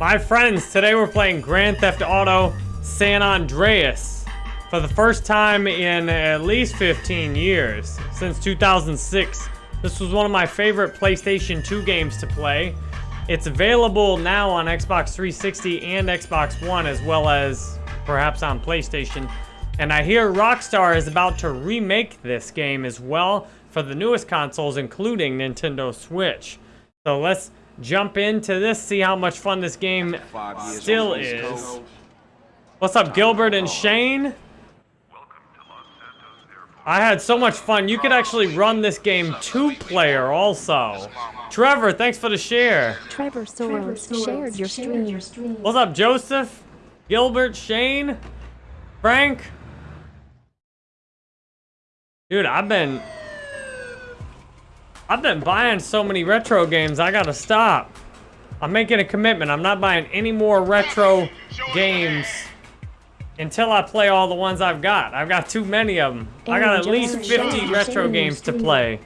My friends, today we're playing Grand Theft Auto San Andreas for the first time in at least 15 years, since 2006. This was one of my favorite PlayStation 2 games to play. It's available now on Xbox 360 and Xbox One, as well as perhaps on PlayStation. And I hear Rockstar is about to remake this game as well for the newest consoles, including Nintendo Switch. So let's jump into this, see how much fun this game still is. What's up, Gilbert and Shane? I had so much fun. You could actually run this game two-player also. Trevor, thanks for the share. Trevor Soros shared your stream. What's up, Joseph? Gilbert, Shane? Frank? Dude, I've been I've been buying so many retro games, I gotta stop. I'm making a commitment. I'm not buying any more retro games until I play all the ones I've got. I've got too many of them. I got at least 50 retro games to play.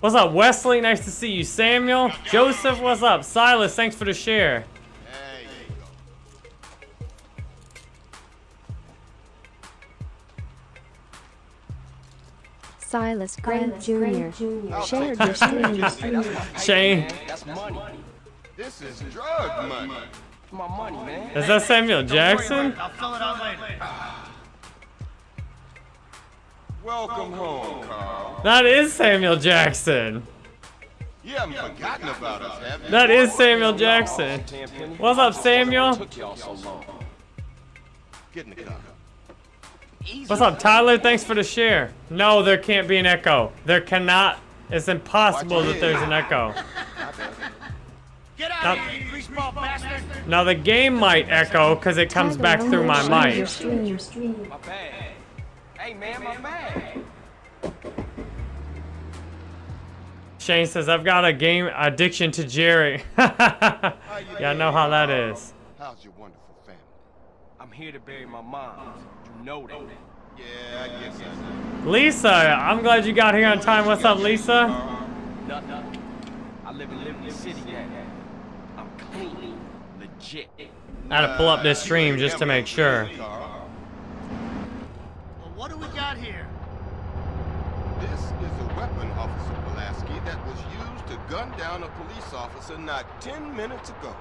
What's up, Wesley? Nice to see you. Samuel? Joseph, what's up? Silas, thanks for the share. Silas Grant Jr. shared your stream. Shane. That's money. This is drug money. My money, man. Is that Samuel Jackson? I'll fill it out later. Welcome home, Carl. That is Samuel Jackson. You haven't forgotten about us, have you? That is Samuel Jackson. What's up, Samuel? Took y'all so long. Get in the car. What's up, Tyler? Thanks for the share. No, there can't be an echo. There cannot. It's impossible that there's an echo. Get out Now- here, you greaseball bastard! Now, the game might echo because it comes back through my Your mic. stream, your stream. My bag. Hey, man, my bag. Shane says, I've got a game addiction to Jerry. yeah, I know how that is. How's your wonderful family? I'm here to bury my mom. You know that. Yeah, I guess I know. Lisa, I'm glad you got here on time. What's up, Lisa? Nothing. I live in Liberty City now. I'm clean, legit. I had to pull up this stream just to make sure. Well, what do we got here? This is a weapon, Officer Pulaski, that was used to gun down a police officer not 10 minutes ago.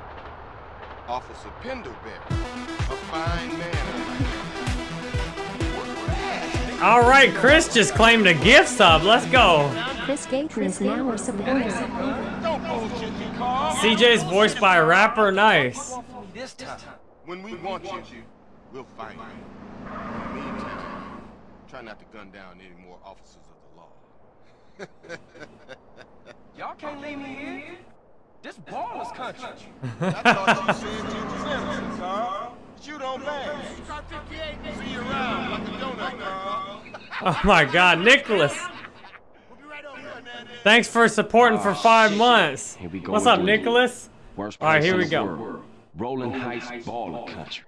Officer Pendlebury, a fine man. All right, Chris just claimed a gift sub. Let's go. Chris Gayton is now a supporter. Don't bullshit me, Carl. CJ's voiced by a rapper. Nice. This time. When we want you, we'll find you. Meantime, try not to gun down any more officers of the law. Y'all can't leave me here. This Ballas country. I thought you said you was innocent, Carl. Shoot on bang. Start 58, See you around like a donut, Carl. Oh my God, Nicholas. We'll be right over there. Thanks for supporting for ah, five months. Here we go What's up. Nicholas? Worst All right, here we go. world. Rolling Heights baller country.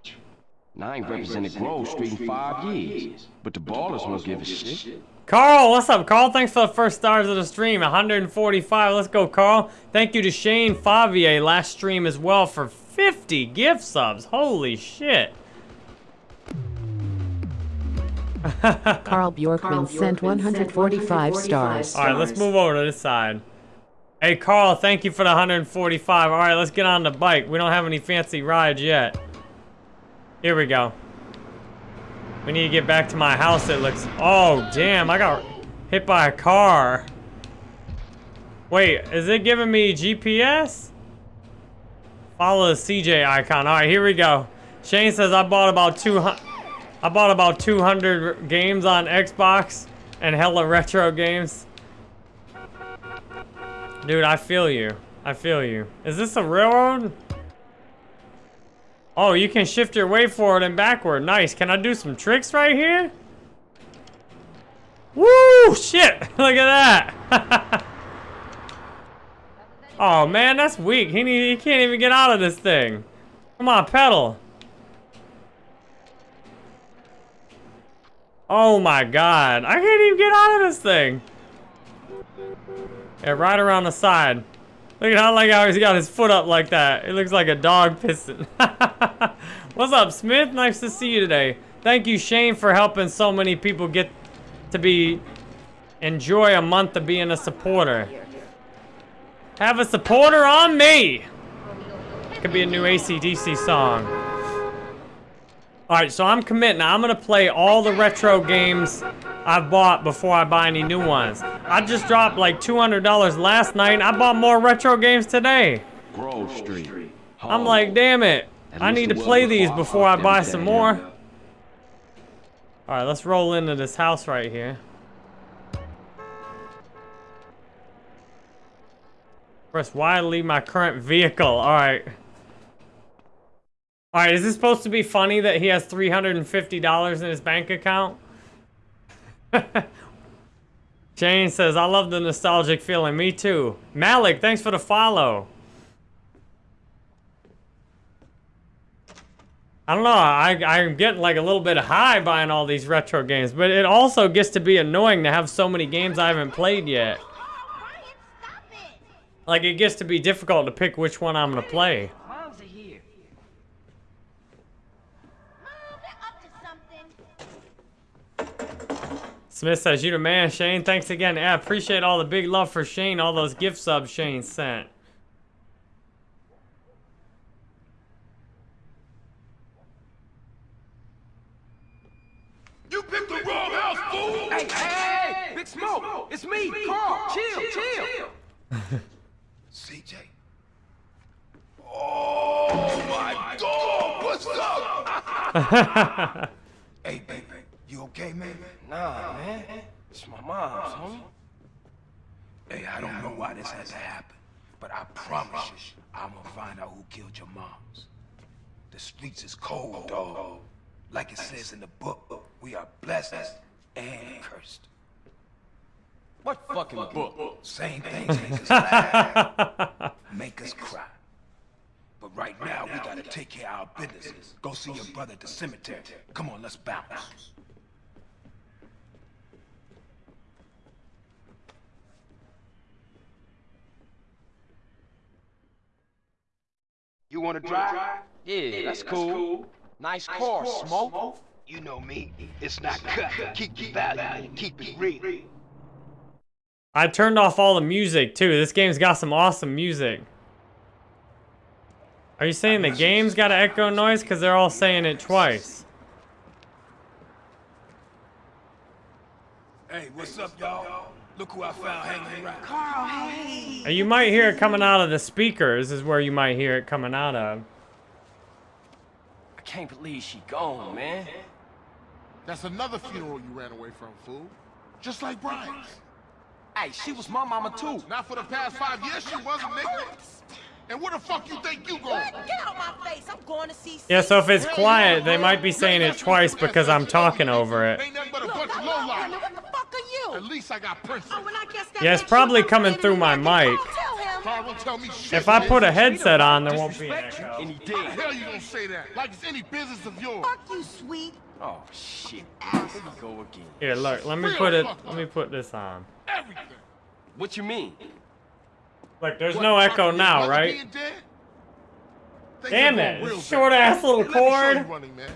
Now I ain't represented Grove Street in five years, but the Ballas won't give a shit. Carl, what's up, Carl? Thanks for the first stars of the stream. 145. Let's go, Carl. Thank you to Shane Favier last stream as well for 50 gift subs. Holy shit. Carl Bjorkman sent 145 stars. All right, let's move over to this side. Hey, Carl, thank you for the 145. All right, let's get on the bike. We don't have any fancy rides yet. Here we go. We need to get back to my house. It looks... Oh, damn, I got hit by a car. Wait, is it giving me GPS? Follow the CJ icon. All right, here we go. Shane says I bought about 200... I bought about 200 games on Xbox and hella retro games. Dude, I feel you. I feel you. Is this a railroad? Oh, you can shift your way forward and backward. Nice. Can I do some tricks right here? Woo! Shit! Look at that! oh, man, that's weak. He, need, he can't even get out of this thing. Come on, pedal. Oh my god. I can't even get out of this thing. Yeah, right around the side. Look at how like he's got his foot up like that. It looks like a dog pissing. What's up, Smith? Nice to see you today. Thank you, Shane, for helping so many people get to be enjoy a month of being a supporter. Have a supporter on me. Could be a new ACDC song. Alright, so I'm committing. I'm gonna play all the retro games I've bought before I buy any new ones. I just dropped like $200 last night. and I bought more retro games today. Grove Street. I'm like, damn it. I need to play these before I buy some more. Alright, let's roll into this house right here. Press Y to leave my current vehicle. Alright. Alright, is this supposed to be funny that he has $350 in his bank account? Jane says, I love the nostalgic feeling. Me too. Malik, thanks for the follow. I don't know, I, I'm getting like a little bit high buying all these retro games, but it also gets to be annoying to have so many games I haven't played yet. Like, it gets to be difficult to pick which one I'm gonna play. Moms are here. Smith says, you the man, Shane. Thanks again. Yeah, appreciate all the big love for Shane, all those gift subs Shane sent. You picked the wrong house, fool! Hey, hey, hey, Big Smoke, it's me, Carl. Chill, chill. CJ. Oh my dog! What's up? hey, baby, you okay, man? Nah, man. It's my mom's, homie. Hey, I don't know why this had to happen, but I promise you, I'm gonna find out who killed your moms. The streets is cold, dog. Like it says in the book, we are blessed and cursed. What fucking book? Same things make us laugh, make us cry. But right now, we gotta take care of our businesses. Go see your brother at the cemetery. Come on, let's bounce. You wanna drive? Yeah, that's cool. Nice car, Smoke. You know me. It's not cut. Keep it valuable. Keep it real. I turned off all the music too. This game's got some awesome music. Are you saying the game's got an echo noise? Because they're all saying it twice. Hey, what's up, y'all? Look who I found hanging around. Uh, You might hear it coming out of the speakers is where you might hear it coming out of. I can't believe she gone, man. That's another funeral you ran away from, fool. Just like Brian's. Hey, she was my mama too. Not for the past five years she wasn't, nigga. And where the fuck you think you going? Get out of my face. I'm going to see Yeah, so if it's quiet, they might be saying it twice because I'm talking over it. Ain't nothing but a bunch of Brandon, lowlife. What the At least I got principles. Oh, and I guess that Yeah, it's probably you coming through my mic. Tell him. Carl won't tell me shit. If I put a headset on, there won't be an echo. and he How the hell you gonna say that? Like it's any business of yours. Fuck you, sweet. Oh shit. Here we go again. Here, look, let me put it, let me put this on. Everything. What you mean? Look, there's What, no echo your now, right? being dead? Things Damn it, going Short ass little Let me show you cord.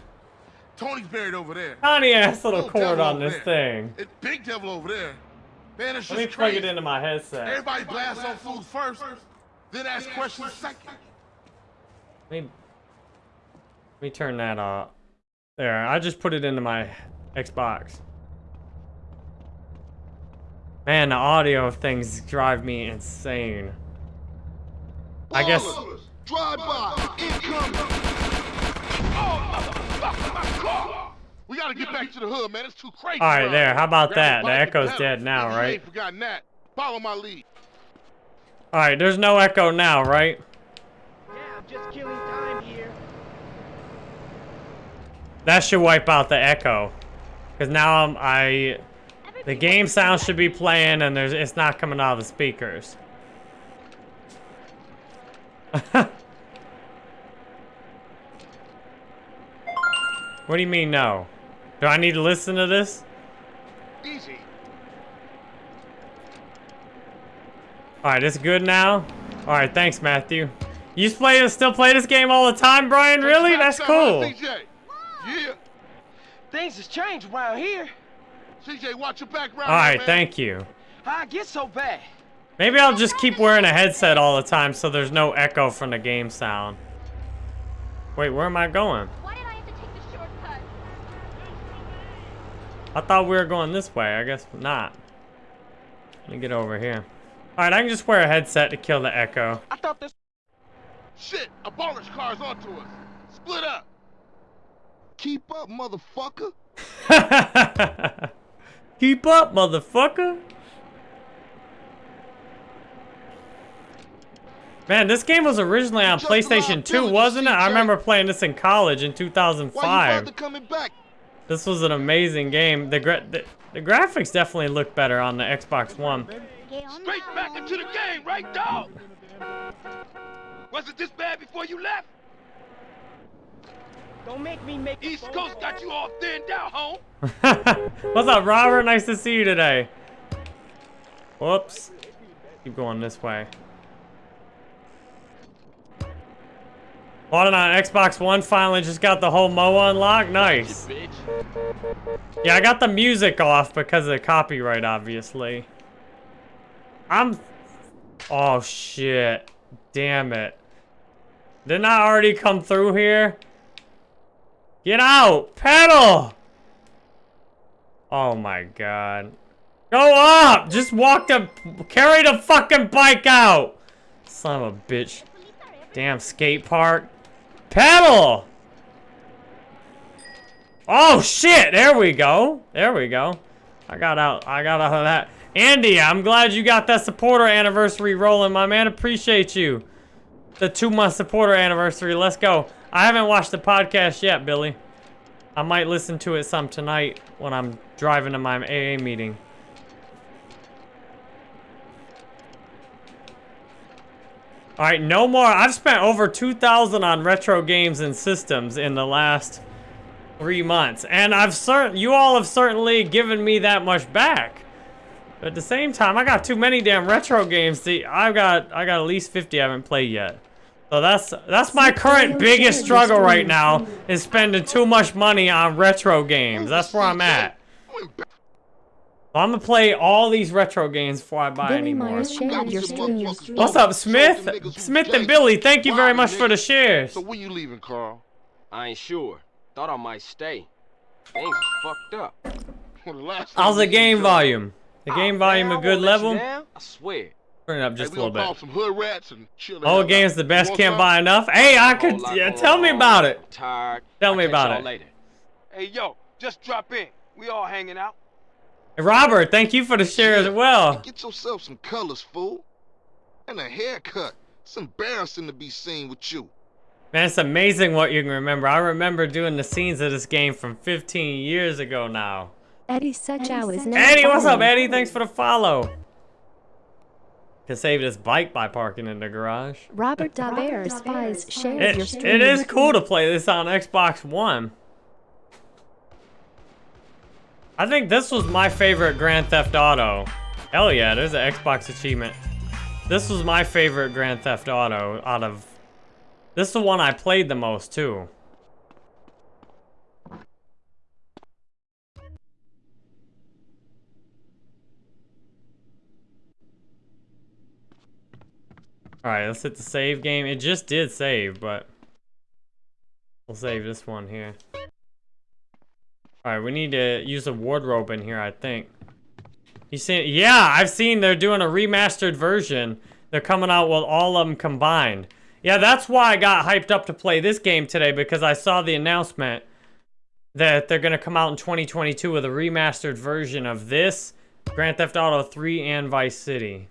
Tony's buried over there. Tiny ass little Little cord on this there. thing. It, big devil over there. Man, it's Let me plug it into my headset. Everybody blasts on fools first, then ask questions second. Let me, let me turn that off. There, I just put it into my Xbox. Man, the audio of things drive me insane. I guess. Drive by, incoming. We gotta get back to the hood, man. It's too crazy. All right, around there. How about that? The echo's pedal. dead now, If you right? ain't forgotten that. Follow my lead. All right, there's no echo now, right? Yeah, I'm just killing time here. That should wipe out the echo. Cause now I'm, I, the game sound should be playing and there's, it's not coming out of the speakers. what do you mean no? Do I need to listen to this? Easy. All right, it's good now. All right, thanks, Matthew. You play still play this game all the time, Brian? Really? That's cool. CJ. Yeah. Things has changed around here. CJ, watch your back All right, thank you. How I get so bad? Maybe I'll just keep wearing a headset all the time so there's no echo from the game sound. Wait, where am I going? Why did I have to take the shortcut? I thought we were going this way. I guess not. Let me get over here. All right, I can just wear a headset to kill the echo. I thought this. Shit, abolish cars onto us. Split up. Keep up, motherfucker. Keep up, motherfucker. Man, this game was originally on Just PlayStation 2, wasn't it? I remember playing this in college in 2005. Why you 2005. bother coming back? This was an amazing game. The, gra the the graphics definitely look better on the Xbox One. Straight back into the game, right, dog? Was it this bad before you left? Don't make me make. East Coast got you all thinned out, home. What's up, Robert? Nice to see you today. Whoops. Keep going this way. Bought it on Xbox One, finally just got the whole MOA unlocked. Nice. Yeah, I got the music off because of the copyright, obviously. I'm... Oh, shit. Damn it. Didn't I already come through here? Get out! Pedal! Oh my god. Go up! Just walk the... Carry the fucking bike out! Son of a bitch. Damn skate park. Pedal! Oh shit! There we go. There we go. I got out. I got out of that. Andy, I'm glad you got that supporter anniversary rolling, my man. Appreciate you. The two month supporter anniversary. Let's go. I haven't watched the podcast yet, Billy. I might listen to it some tonight when I'm driving to my AA meeting. All right, no more. I've spent over 2,000 on retro games and systems in the last three months, and I've certain you all have certainly given me that much back. But at the same time, I got too many damn retro games. To, I've got I got at least 50 I haven't played yet. So that's that's my current biggest struggle right now is spending too much money on retro games. That's where I'm at. So I'm gonna play all these retro games before I buy Billy any more. Myers shared your stream. What's up, Smith? Smith and Billy, thank you very much for the shares. So when you leaving, Carl? I ain't sure. Thought I might stay. Things fucked up. Well, the last How's the game volume? The game volume a good level? I swear. Turn it up Hey, just a we little bit. some hood rats and chill the Oh, game's the best, can't buy enough. Hey, I could, lot yeah, tell me about it. Tired. Tell me catch about y'all it. Later. Hey, yo, just drop in. We all hanging out. Robert, thank you for the share as well. Get yourself some colors, fool. And a haircut. It's embarrassing to be seen with you. Man, it's amazing what you can remember. I remember doing the scenes of this game from 15 years ago now. Eddie Suchow is now Eddie, what's up. Eddie? Thanks for the follow. Can save this bike by parking in the garage. Robert Daber spies shared It, your stream. it is cool to play this on Xbox One. I think this was my favorite Grand Theft Auto. Hell yeah, there's an Xbox achievement. This was my favorite Grand Theft Auto out of... This is the one I played the most, too. Alright, let's hit the save game. It just did save, but... We'll save this one here. Alright, we need to use a wardrobe in here, I think. You see, yeah, I've seen they're doing a remastered version. They're coming out with all of them combined. Yeah, that's why I got hyped up to play this game today, because I saw the announcement that they're going to come out in 2022 with a remastered version of this, Grand Theft Auto 3, and Vice City.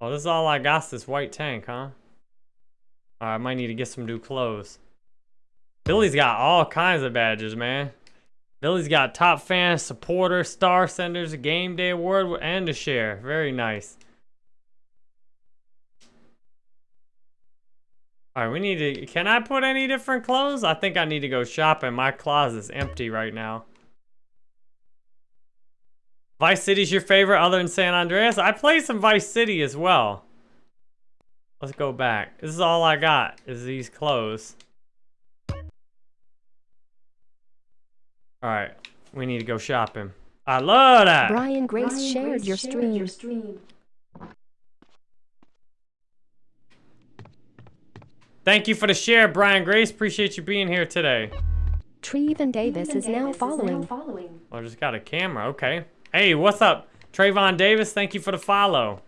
Oh, this is all I got, this white tank, huh? I might need to get some new clothes. Billy's got all kinds of badges, man. Billy's got top fan, supporter, star senders, a game day award, and a share. Very nice. All right, we need to. Can I put any different clothes? I think I need to go shopping. My closet's empty right now. Vice City's your favorite other than San Andreas? I play some Vice City as well. Let's go back. This is all I got, is these clothes. Alright, we need to go shopping. I love that! Brian Grace shared your stream. Thank you for the share, Brian Grace. Appreciate you being here today. Treven Davis is now following. Oh, I just got a camera. Okay. Hey, what's up? Trayvon Davis, thank you for the follow.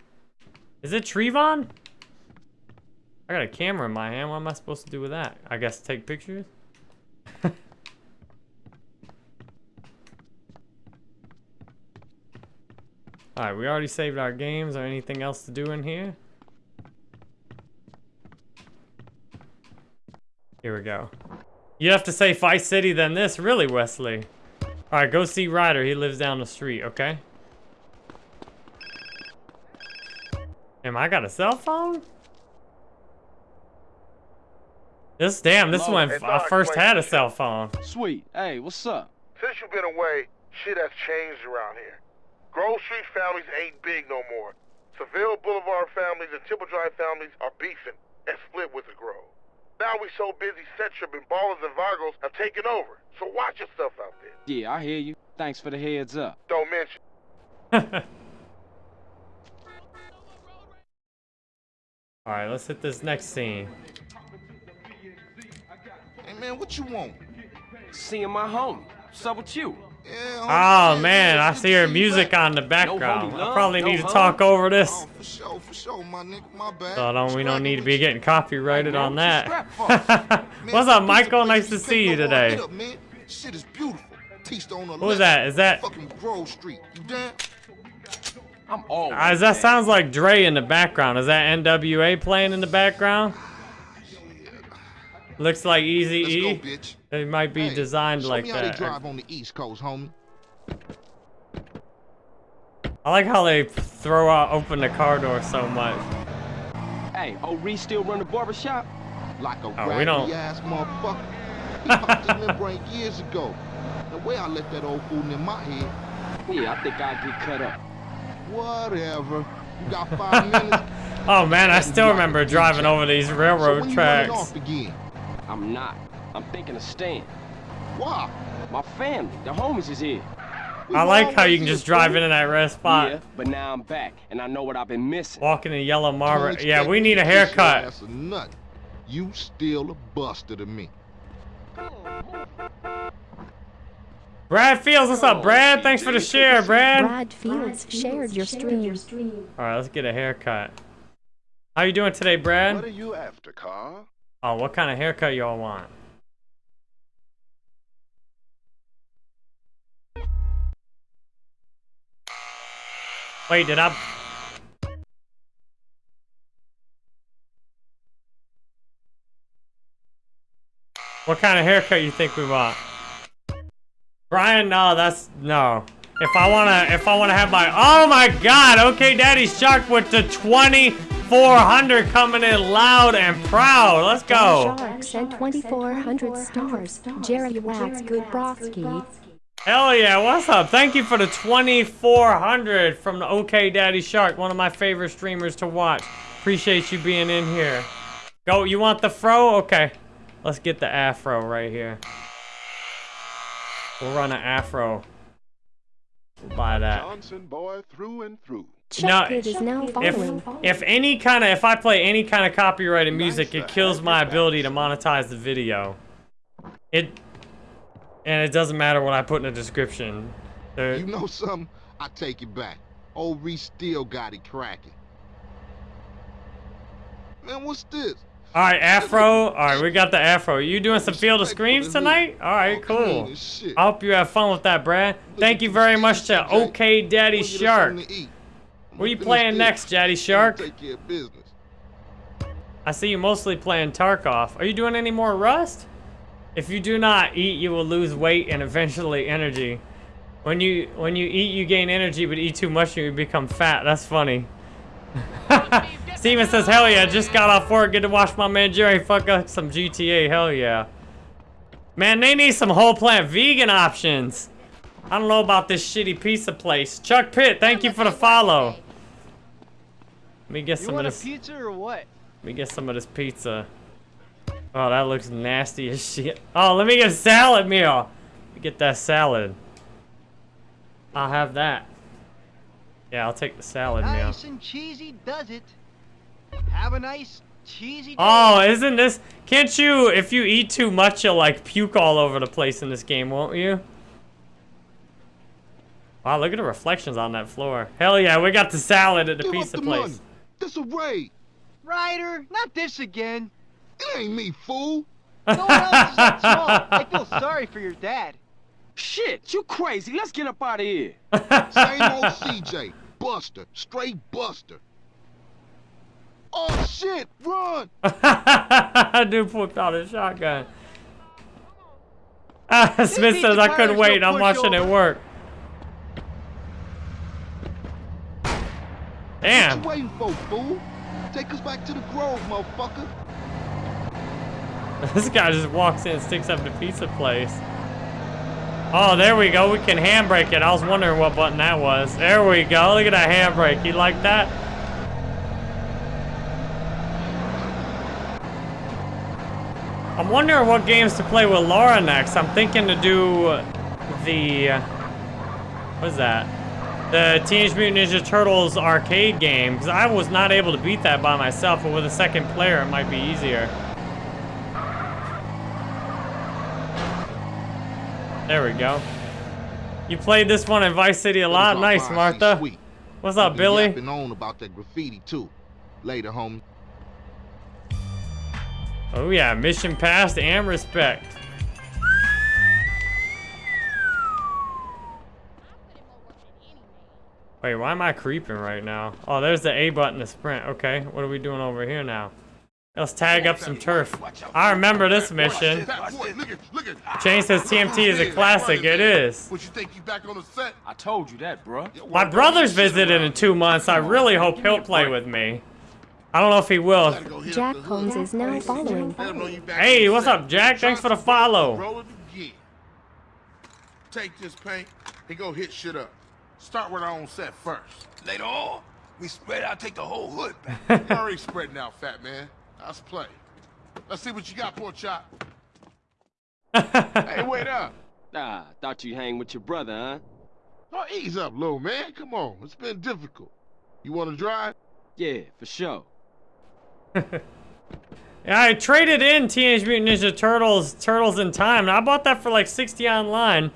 Is it Trevon? I got a camera in my hand. What am I supposed to do with that? I guess take pictures? Alright, we already saved our games. Or anything else to do in here? Here we go. You have to say Vice City than this, really, Wesley. Alright, go see Ryder. He lives down the street, okay? Am I got a cell phone? This, damn, this Hello, one hey, I first had a cell phone. Sweet. Hey, what's up? Since you've been away, shit has changed around here. Grove Street families ain't big no more. Seville Boulevard families and Temple Drive families are beefing and split with the Grove. Now we so busy, Setchup and Ballas and Vargos have taken over. So watch yourself out there. Yeah, I hear you. Thanks for the heads up. Don't mention. Alright, let's hit this next scene. Hey man, what you want? Seeing my homie. What's up with you? Oh man, I see her music on the background. homie I probably no need to talk over this. Oh, for sure, for sure, my nigga, my bad. So don't, we don't need to be getting copyrighted on that. Man, What's up, Michael? Nice to see you today. hit up, man. Shit is beautiful. Teach on the Who was left, that? Is that- fucking Grove Street? You down? I'm all. Uh, that sounds like Dre in the background. Is that NWA playing in the background? Looks like Easy Let's E. go, bitch. It might be Hey, designed show like me how they that. drive on the East Coast, homie. I like how they throw out open the car door so much. Hey, oh, Reece still run the barbershop? Like a Oh, we don't- raggedy ass motherfucker. He popped his membrane years ago. The way I left that old fool in my head. Yeah, I think I'd get cut up. Whatever. You got five minutes. Oh man, I still remember driving over these so railroad when you running tracks. Off again? I'm not. I'm thinking of staying. Why? My family, the homies is here. We I like how you can just drive fool. into that red spot. Yeah, but now I'm back, and I know what I've been missing. Walking in yellow Don't marble. Yeah, we need a to kiss your haircut. ass or nothing. You still a buster to me. Brad Fields, what's up, oh, Brad? Thanks for the share, Brad. Brad Fields shared your stream. All right, let's get a haircut. How you doing today, Brad? What are you after, Carl? Oh, what kind of haircut y'all want? Wait, did I? What kind of haircut you think we want? Brian, no, that's no. If I wanna, if I wanna have my, oh my God, okay, Daddy Shark with the 2400 coming in loud and proud. Let's go. Shark sent 2,400 stars. Jerry Wax Goodbrowski. Hell yeah, what's up? Thank you for the 2400 from the OK Daddy Shark, one of my favorite streamers to watch. Appreciate you being in here. Go, you want the fro? Okay. Let's get the afro right here. We'll run an afro. We'll buy that. Johnson boy through and through. Chuck Kid is now If, if any kind of, if I play any kind of copyrighted music, it kills my ability to monetize the video. It, and it doesn't matter what I put in the description. There- You know something? I take it back. Old Reece still got it cracking. Man, what's this? All right, Afro. All right, we got the Afro. You doing some Field of Screams tonight? All right, cool. I hope you have fun with that, Brad. Thank you very much to OK Daddy Shark. What are you playing next, Daddy Shark? Take care of business. I see you mostly playing Tarkov. Are you doing any more Rust? If you do not eat, you will lose weight and eventually energy. When you when you eat, you gain energy, but eat too much, and you become fat. That's funny. Steven says, hell yeah, just got off work. Get to watch my man Jerry fuck up some GTA. Hell yeah. Man, they need some whole plant vegan options. I don't know about this shitty pizza place. Chuck Pitt, thank you for the follow. Let me get You some of want a this. pizza or what? Let me get some of this pizza. Oh, that looks nasty as shit. Oh, let me get a salad meal. Let me get that salad. I'll have that. Yeah, I'll take the salad meal. Nice and cheesy does it. Have a nice cheesy day. Oh, isn't this... Can't you, if you eat too much, you'll like puke all over the place in this game, won't you? Wow, look at the reflections on that floor. Hell yeah, we got the salad at the Give pizza the place. money. This a raid. Ryder, not this again. It ain't me, fool. No one else is that small. I feel sorry for your dad. Shit, you crazy. Let's get up out of here. Same old CJ. Buster. Straight Buster. Oh, shit. Run. Dude pulled out a shotgun. Ah, Smith says I couldn't wait. I'm watching it work. What Damn. you waiting for, fool? Take us back to the Grove, motherfucker. This guy just walks in and sticks up the pizza place. Oh, there we go. We can handbrake it. I was wondering what button that was. There we go. Look at that handbrake. You like that? I'm wondering what games to play with Laura next. I'm thinking to do the... Uh, what is that? The Teenage Mutant Ninja Turtles arcade game. Because I was not able to beat that by myself, but with a second player it might be easier. There we go. You played this one in Vice City a lot? Nice, Martha. What's up, Billy? Been on about that graffiti, too. Later, homie. Oh yeah, mission passed and respect. Wait, why am I creeping right now? Oh, there's the A button to sprint. Okay, what are we doing over here now? Let's tag up some turf. I remember this mission. Fat boy, look at, look at. Shane says TMT is a classic. It is. What you think you back on the set? I told you that, bruh. My brother's visiting in two months. I really hope he'll play with me. I don't know if he will. Jack Holmes is now following. Hey, what's up, Jack? Thanks for the follow. Roll it again. Take this paint and go hit shit up. Start with our own set first. Later on, we spread out, take the whole hood back. You already spreading out, fat man. Let's play. Let's see what you got, poor chop. hey, wait up. Nah, thought you hang with your brother, huh? Oh, ease up, little man. Come on. It's been difficult. You want to drive? Yeah, for sure. Yeah, I traded in Teenage Mutant Ninja Turtles, Turtles in Time, and I bought that for like 60 online.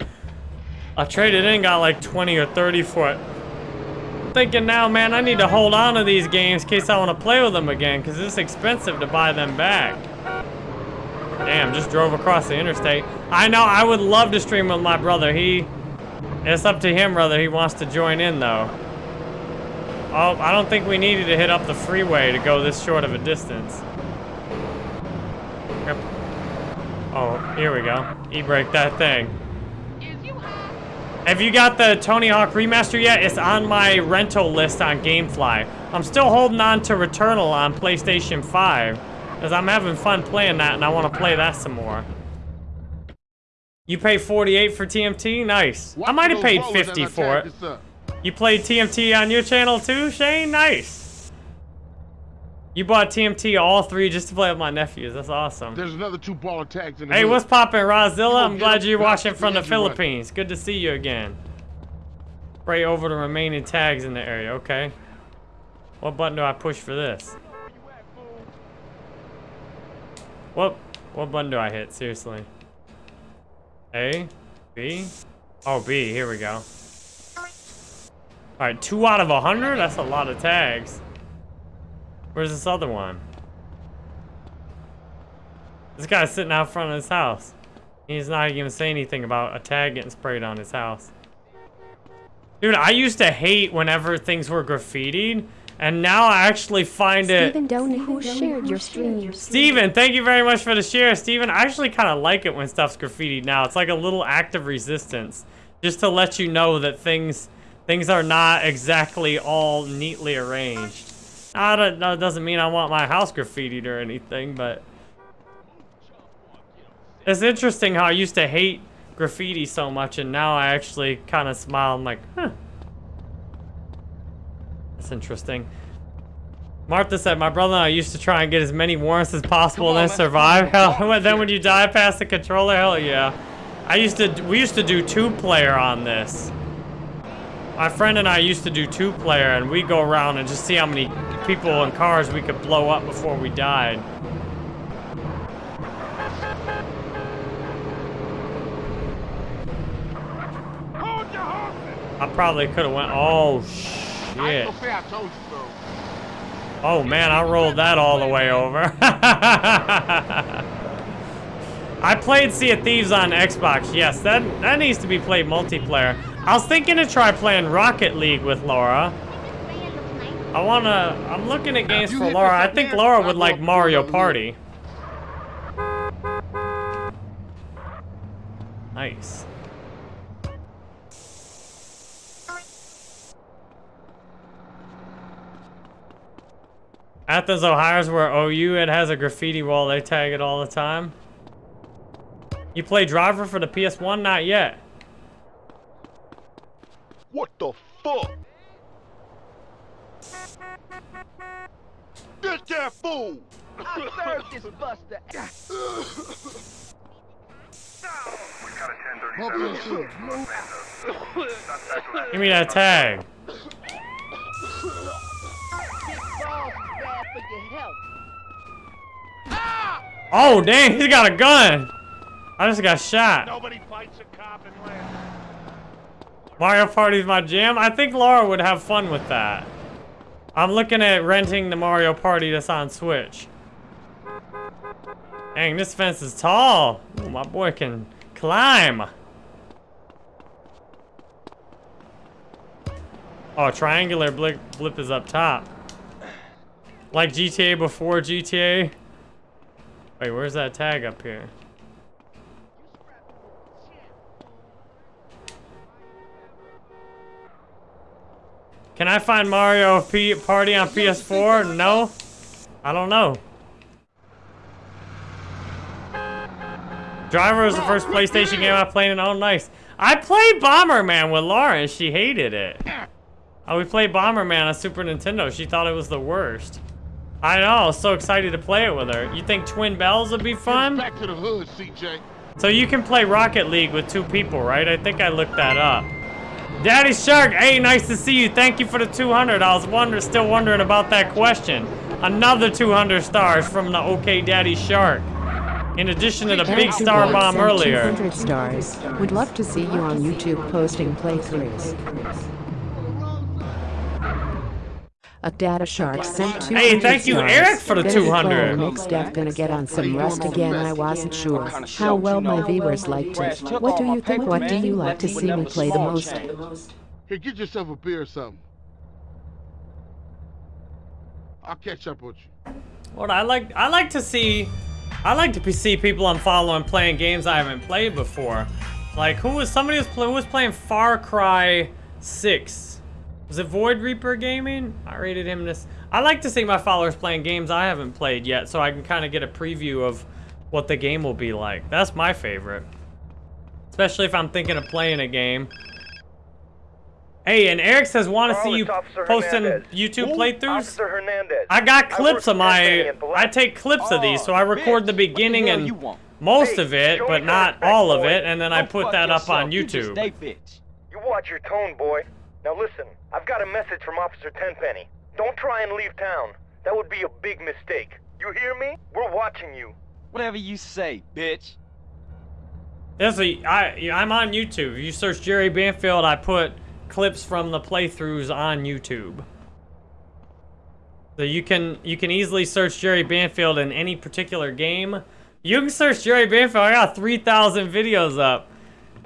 I traded in, got like 20 or 30 for it. I'm thinking now, man, I need to hold on to these games in case I want to play with them again, because it's expensive to buy them back. Damn, just drove across the interstate. I know, I would love to stream with my brother. He, it's up to him whether he wants to join in, though. Oh, I don't think we needed to hit up the freeway to go this short of a distance. Yep. Oh, here we go. E-brake that thing. Have you got the Tony Hawk Remaster yet? It's on my rental list on Gamefly. I'm still holding on to Returnal on PlayStation 5. Because I'm having fun playing that and I want to play that some more. You pay 48 for TMT? Nice. I might have paid 50 for it. You played TMT on your channel too, Shane? Nice. You bought TMT all three just to play with my nephews. That's awesome. There's another two baller tags in the Hey, hood. what's poppin', Rozilla? I'm glad you're watching from the the engine running. Philippines. Good to see you again. Spray over the remaining tags in the area. Okay. What button do I push for this? What what button do I hit? Seriously. A, B. Oh, B. Here we go. All right, two out of a hundred. That's a lot of tags. Where's this other one? This guy's sitting out front of his house. He's not even saying anything about a tag getting sprayed on his house. Dude, I used to hate whenever things were graffitied, and now I actually find it. Stephen Donahue who shared your stream. Steven, thank you very much for the share. Steven, I actually kind of like it when stuff's graffitied now. It's like a little act of resistance. Just to let you know that things things are not exactly all neatly arranged. I don't, that doesn't mean I want my house graffitied or anything, but... It's interesting how I used to hate graffiti so much, and now I actually kind of smile. I'm like, huh. That's interesting. Martha said, my brother and I used to try and get as many warrants as possible and then survive. Hell, then when you die past the controller, hell yeah. I used to, we used to do two player on this. My friend and I used to do two player and we go around and just see how many people and cars we could blow up before we died. I probably could have went, oh shit. Oh man, I rolled that all the way over. I played Sea of Thieves on Xbox. Yes, that that needs to be played multiplayer. I was thinking to try playing Rocket League with Laura. I wanna. I'm looking at games for Laura. I think Laura would like Mario Party. Nice. Athens, Ohio is where OU it has a graffiti wall. They tag it all the time. You play driver for the PS1? Not yet. What the fuck? Get that fool! I served this buster. Give me that tag. Ah! Oh, dang, he's got a gun. I just got shot. Nobody fights a cop and lands. Mario Party's my jam. I think Laura would have fun with that. I'm looking at renting the Mario Party that's on Switch. Dang, this fence is tall. Ooh, my boy can climb. Oh, triangular blip, blip is up top. Like GTA before GTA. Wait, where's that tag up here? Can I find Mario P Party on PS4? No? I don't know. Driver was the first PlayStation game I played and oh nice. I played Bomberman with Laura and she hated it. Oh, we played Bomberman on Super Nintendo. She thought it was the worst. I know, I was so excited to play it with her. You think Twin Bells would be fun? Back to the hood, CJ. So you can play Rocket League with two people, right? I think I looked that up. Daddy Shark, hey, nice to see you. Thank you for the 200. I was wonder, still wondering about that question. Another 200 stars from the OK Daddy Shark. In addition to the big star bomb earlier. 200 stars. Would love to see you on YouTube posting playthroughs. A data shark sent 200 Hey, thank you, stars. Eric, for the Benedict 200. Bowie Makes Death gonna get on some rust again. I wasn't sure how well my viewers liked it. What do you think? What do you like to see me play the most? Here, get yourself a beer or something. I'll catch up with you. What I like, I like to see, I like to see people I'm following playing games I haven't played before. Like who was somebody was who was playing Far Cry 6? Was it Void Reaper Gaming? I rated him this. I like to see my followers playing games I haven't played yet, so I can kind of get a preview of what the game will be like. That's my favorite, especially if I'm thinking of playing a game. Hey, and Eric says want to see you posting YouTube playthroughs. I got clips work of my. I take clips of these, so I oh, record the beginning hell and most Hey, of it, but not respect, all of it, and then I put fuck that up on yourself. You YouTube. stay bitch. You watch your tone, boy. Now listen, I've got a message from Officer Tenpenny. Don't try and leave town. That would be a big mistake. You hear me? We're watching you. Whatever you say, bitch. This is- I, I'm on YouTube. If you search Jerry Banfield, I put clips from the playthroughs on YouTube. So you can you can easily search Jerry Banfield in any particular game. You can search Jerry Banfield. I got 3,000 videos up.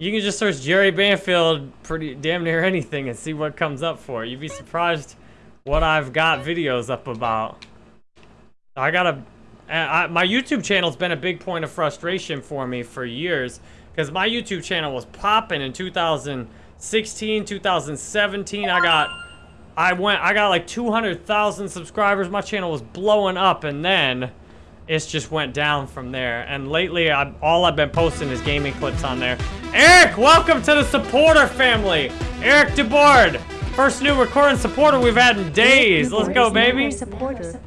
You can just search Jerry Banfield pretty damn near anything and see what comes up for. it. You'd be surprised what I've got videos up about. I got a, I, my YouTube channel's been a big point of frustration for me for years because my YouTube channel was popping in 2016, 2017. I got, I went, I got like 200,000 subscribers. My channel was blowing up, and then it's just went down from there. And lately, I, all I've been posting is gaming clips on there. Eric, welcome to the supporter family. Eric DeBoard, first new recording supporter we've had in days. Let's go, baby. Supporter.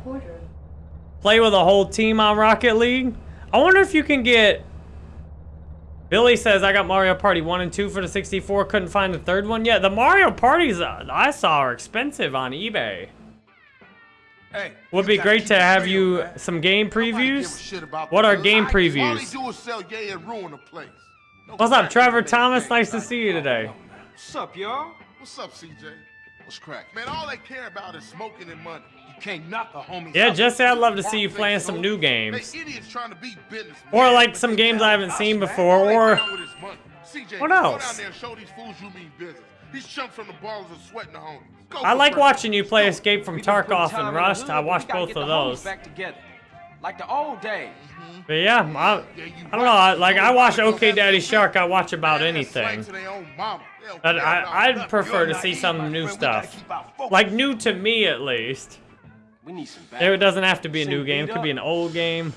Play with a whole team on Rocket League. I wonder if you can get. Billy says I got Mario Party 1 and 2 for the 64. Couldn't find the third one yet. The Mario Parties uh, I saw are expensive on eBay. Hey, Would be great to have you some game previews. What are game previews? do is sell yay and ruin the place. What's up, Trevor Thomas? Nice to see you today. What's up, y'all? What's up, CJ? What's crack? Man, all they care about is smoking and money. You can't knock the homies. Yeah, out. Jesse, I'd love to see you playing some new games. trying to beat business. Or like some games I haven't seen before, or CJ, What Go else? down there and show these fools you mean business. These chumps from the Ballas are sweating the homies. Go I like it. watching you play Escape from We Tarkov and Rust. I we watched both of those. Back together. Like the old days. But yeah, I, I don't know. I, like I watch OK Daddy Shark. I watch about anything. But I, I'd prefer to see some new stuff. Like new to me at least. We It doesn't have to be a new game. It could be an old game.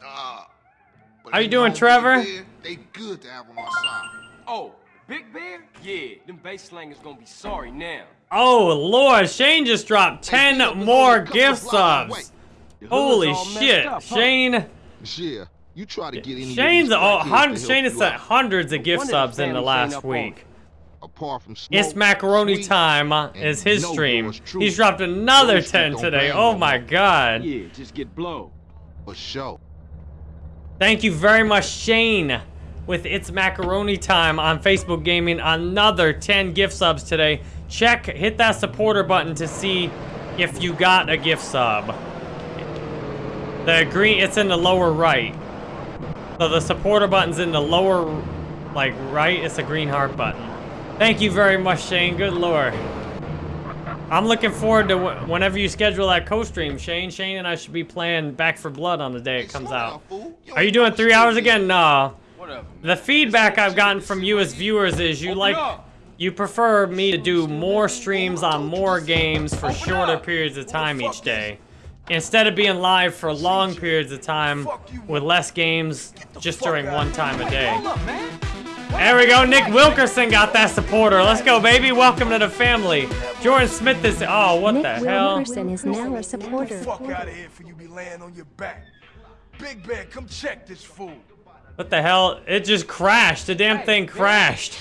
How you doing, Trevor? They good to have on our side. Oh, Big Bear? Yeah, them bass slangers gonna be sorry now. Oh lord, Shane just dropped 10 more gift subs. Holy shit, up, huh? Shane. Yeah, you try to get any Shane's of these oh, hun- to Shane has you sent hundreds of gift One of the subs in the last ain't up on week. Apart from smoke, It's macaroni sweet, time uh, is his no stream. He's dropped another Those 10 today. Oh my more. god. Yeah, just get blow. For sure. Thank you very much, Shane, with It's Macaroni Time on Facebook Gaming. Another 10 gift subs today. Check, hit that supporter button to see if you got a gift sub. The green, it's in the lower right. So the supporter button's in the lower, like, right. It's a green heart button. Thank you very much, Shane. Good lord. I'm looking forward to wh- whenever you schedule that co-stream, Shane. Shane and I should be playing Back 4 Blood on the day it comes out. Are you doing three hours again? No. Whatever. The feedback I've gotten from you as viewers is you like, you prefer me to do more streams on more games for shorter periods of time each day. Instead of being live for long periods of time with less games just during one time a day. There we go, Nick Wilkerson got that supporter. Let's go, baby. Welcome to the family. Jordan Smith is, oh, what Nick the hell? Wilkerson is now a supporter. Fuck out of here for you be laying on your back. Big Bear, come check this fool. What the hell? It just crashed. The damn thing crashed.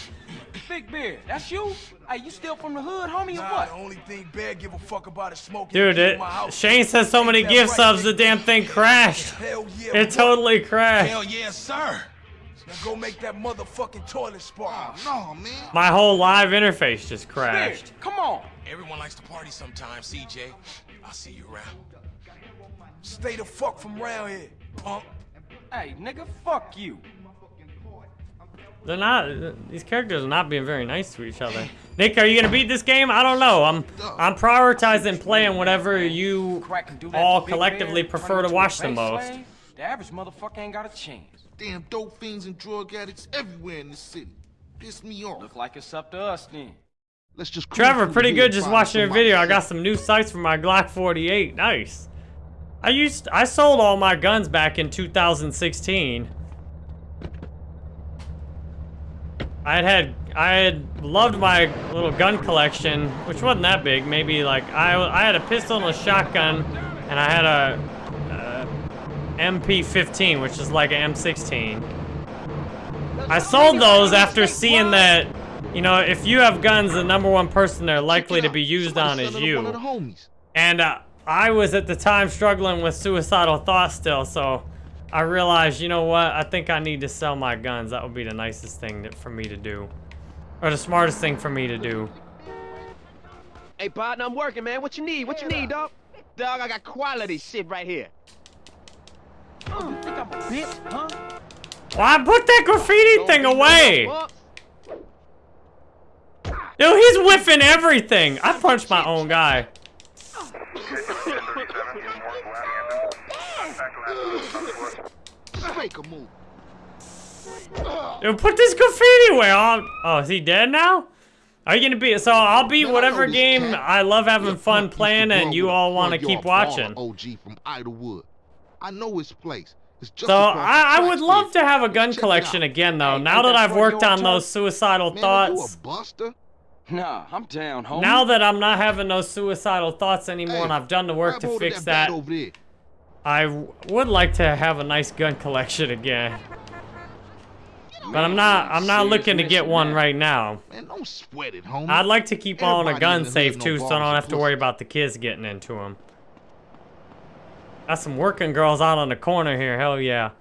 Big Bear, that's you? Hey, you still from the hood, homie, or Nah, what? the only thing Bear give a fuck about is smoking. Dude, it. Shane says so many gift subs, the damn thing crashed. Hell yeah. It totally crashed. Hell yeah, sir. Now go make that motherfucking toilet spark. Oh, no, man. My whole live interface just crashed. Come on. Everyone likes to party sometimes, CJ. I'll see you around. Stay the fuck from around here, punk. Hey, nigga, fuck you. They're not. These characters are not being very nice to each other. Nick, are you gonna beat this game? I don't know. I'm I'm prioritizing playing whatever you Crack and do that all collectively prefer to watch the most. The average motherfucker ain't got a chance. Damn dope fiends and drug addicts everywhere in the city. Piss me off. Look like it's up to us then. Let's just Trevor, pretty good just find watching your video. I got some new sights for my Glock 48. Nice. I used I sold all my guns back in 2016. I had had I had loved my little gun collection, which wasn't that big. Maybe like I I had a pistol and a shotgun, and I had a, uh MP15, which is like an M16. I sold those after seeing that, you know, if you have guns, the number one person they're likely to be used on is you. And uh, I was at the time struggling with suicidal thoughts still, so I realized, you know what? I think I need to sell my guns. That would be the nicest thing that, for me to do. Or the smartest thing for me to do. Hey, partner, I'm working, man. What you need? What you need, dog? Dog, I got quality shit right here. Oh, you think I'm a bitch, huh? Why put that graffiti thing away? Dude, he's whiffing everything. I punched my own guy. Make a move. Dude, put this graffiti away. Oh, oh, is he dead now? Are you gonna be? So I'll beat whatever game. I love having fun playing, and you all want to keep watching. OG from Idlewood. I know his place. So I, I would love to have a gun collection again, though. Now that I've worked on those suicidal Man, are you thoughts, a buster? Nah, I'm down, homie. now that I'm not having those suicidal thoughts anymore, Hey, and I've done the work to fix that, there. I w- would like to have a nice gun collection again. But I'm not. I'm not looking to get one man. right now. Man, don't sweat it, homie. I'd like to keep all Everybody gun in the safe hood too, so I don't have to worry about the kids getting into them. Got some working girls out on the corner here. Hell yeah.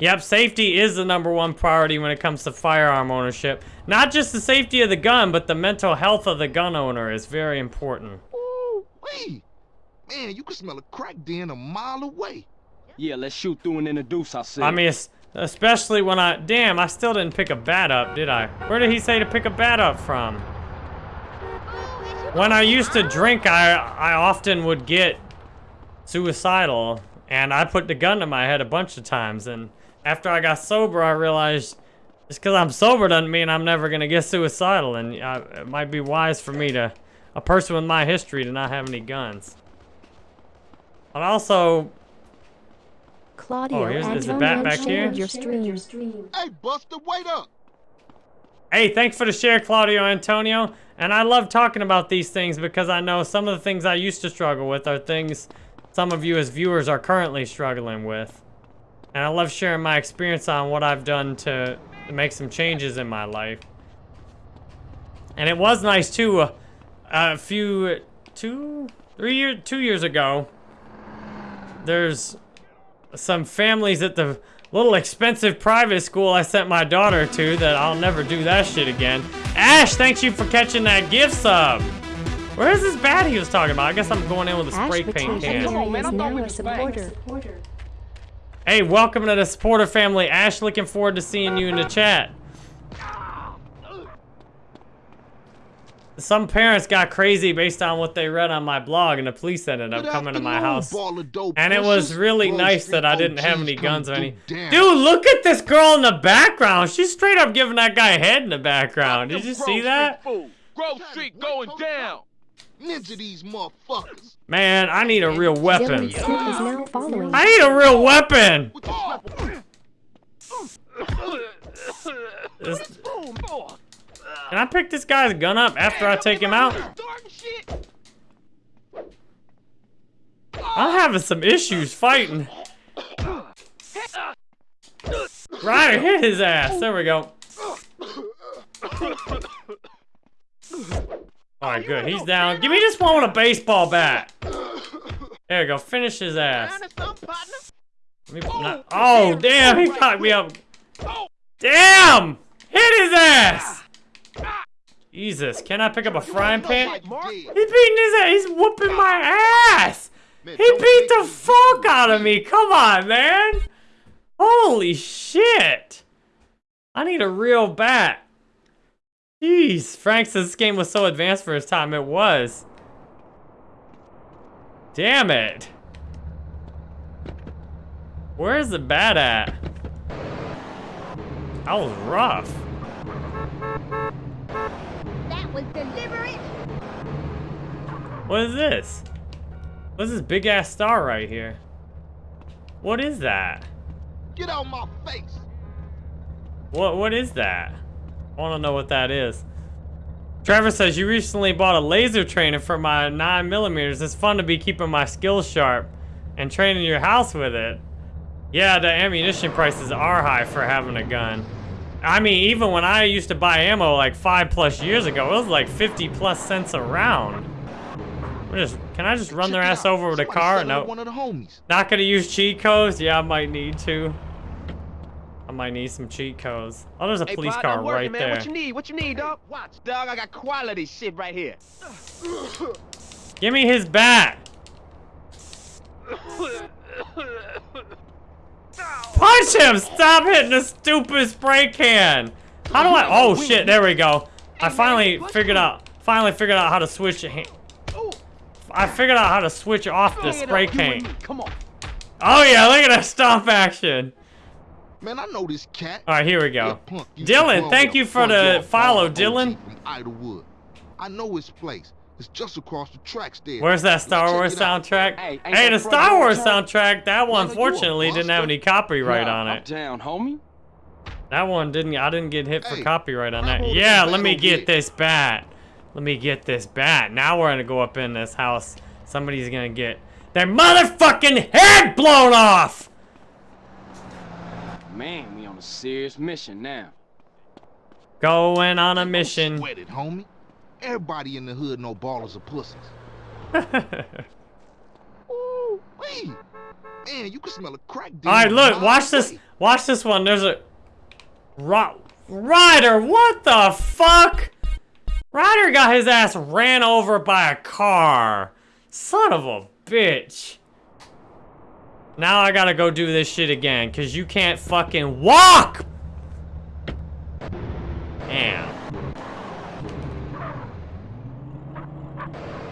Yep, safety is the number one priority when it comes to firearm ownership. Not just the safety of the gun, but the mental health of the gun owner is very important. Ooh, wee. Man, you can smell a crack den a mile away. Yeah, let's shoot through and introduce ourselves. I mean, especially when I... Damn, I still didn't pick a bat up, did I? Where did he say to pick a bat up from? When I used to drink, I, I often would get suicidal. And I put the gun to my head a bunch of times. And after I got sober, I realized... Just because I'm sober doesn't mean I'm never going to get suicidal. And uh, it might be wise for me to... A person with my history to not have any guns. But also... Claudio Oh, here's- is the Antonio bat back shared here? your stream. Hey, Buster, wait up. Hey, thanks for the share, Claudio Antonio. And I love talking about these things because I know some of the things I used to struggle with are things some of you as viewers are currently struggling with. And I love sharing my experience on what I've done to, to make some changes in my life. And it was nice too, uh, a few, two, three years, two years ago. There's some families at the little expensive private school I sent my daughter to that I'll never do that shit again. Ash, thanks you for catching that gift sub. Where's this bat he was talking about? I guess I'm going in with a Ash spray paint can. Batavia is now a supporter. Hey, welcome to the supporter family. Ash, looking forward to seeing you in the chat. Some parents got crazy based on what they read on my blog, and the police ended up coming to my house. ball of dope And it was really nice that I didn't have any guns or any. Dude, look at this girl in the background. She's straight up giving that guy a head in the background. Did you see that? Grove Street going down. Ninja these motherfuckers. Man, I need a real weapon. Dylan Smith is now following. I need a real weapon. This- Can I pick this guy's gun up after I take him out? I'm having some issues fighting. Right, hit his ass. There we go. Alright, good. He's down. Give me this one with a baseball bat. There we go. Finish his ass. Let me- not- oh, oh damn. He caught me up. Damn! Hit his ass! Jesus, can I pick up a frying pan? He's beating his ass. He's whooping my ass. He beat the fuck out of me. Come on, man. Holy shit. I need a real bat. Jeez, Frank says this game was so advanced for his time. It was. Damn it. Where's the bat at? That was rough. That was deliberate. What is this? What's this big ass star right here? What is that? Get out my face. What what is that? I want to know what that is. Trevor says you recently bought a laser trainer for my 9 millimeters. It's fun to be keeping my skills sharp and training your house with it. Yeah, the ammunition prices are high for having a gun. I mean, even when I used to buy ammo like five plus years ago, it was like 50 plus cents a round. We're just, can I just run their ass over with a car? No. One of the homies. Not gonna use cheat codes? Yeah, I might need to. I might need some cheat codes. Oh, there's a Hey, police car working, right man. there. What you need? What you need, dog? Watch, dog. I got quality shit right here. Give me his bat. Punch him! Stop hitting the stupid spray can. How do I? Oh shit! There we go. I finally figured out. Finally figured out how to switch. it. I figured out how to switch off the spray can. Come on. Oh yeah! Look at that stomp action. Man, I know this cat. All right, here we Yeah, go. punk, Dylan, thank you for the follow, Dylan. From Idlewood. I know his place. It's just across the tracks there. Where's that Let's Star Wars soundtrack? Hey, Hey, ain't the Star Wars turn? soundtrack, that one Nigga, fortunately didn't have any copyright Nah, on it. down, homie. That one didn't, I didn't get hit for Hey, copyright on that. Yeah, let me get this bat. Let me get this bat. Now we're gonna go up in this house. Somebody's gonna get their motherfucking head blown off! Man, we on a serious mission now. Going on a Don't mission. Sweat it, homie. Everybody in the hood know Ballas are pussies. Ooh, wee. Man, you can smell a crack. All right, look, watch this. Watch this one. There's a Ro- Ryder. What the fuck? Ryder got his ass ran over by a car. Son of a bitch. Now I gotta go do this shit again, cause you can't fucking walk. Damn.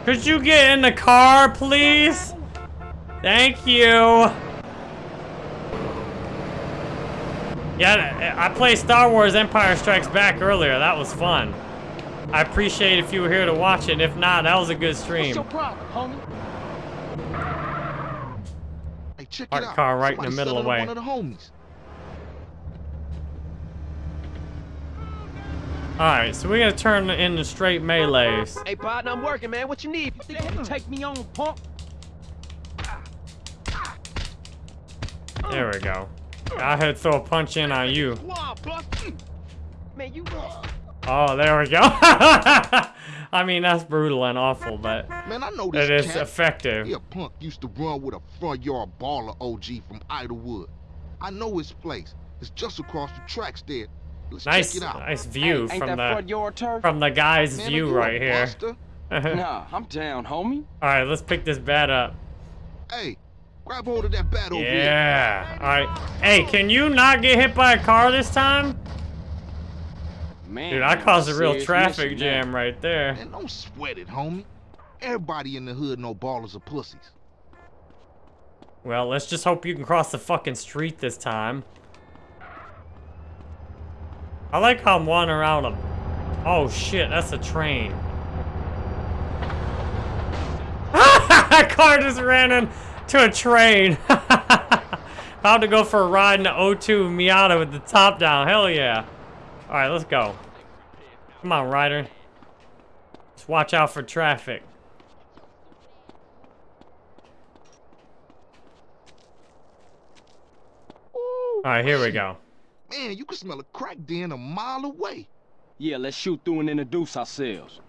Could you get in the car, please? Thank you. Yeah, I played Star Wars Empire Strikes Back earlier. That was fun. I appreciate if you were here to watch it. If not, that was a good What's stream. your problem, homie? Hey, check Parked it out. car right in the middle of selling way. One of the homies. Alright, so we're gonna turn into straight melees. Hey, partner, I'm working, man. What you need? You think you can take me on, punk? There we go. I had to throw a punch in on you. Come on, bust. Man, you. Oh, there we go. I mean, that's brutal and awful, but Man, I know this it is cat. effective. He a punk used to run with a Front Yard Ballas OG from Idlewood. I know his place. It's just across the tracks there. Let's Nice, check it out. nice view Hey, ain't from that the front yard from the guy's Man, view right here. Nah, I'm down, homie. All right, let's pick this bat up. Hey, grab hold of that bat over here. Yeah. All right. Hey, can you not get hit by a car this time? Man, Dude, I caused a real traffic jam now. right there. Man, don't sweat it, homie. Everybody in the hood know Ballas are pussies. Well, let's just hope you can cross the fucking street this time. I like how I'm wandering around a... Oh shit, that's a train. that Car just ran into a train. About to go for a ride in the O2 Miata with the top down. Hell yeah. Alright, let's go. Come on, Ryder. Just watch out for traffic. Alright, here we go. Man, you can smell a crack den a mile away. Yeah, let's shoot through and introduce ourselves.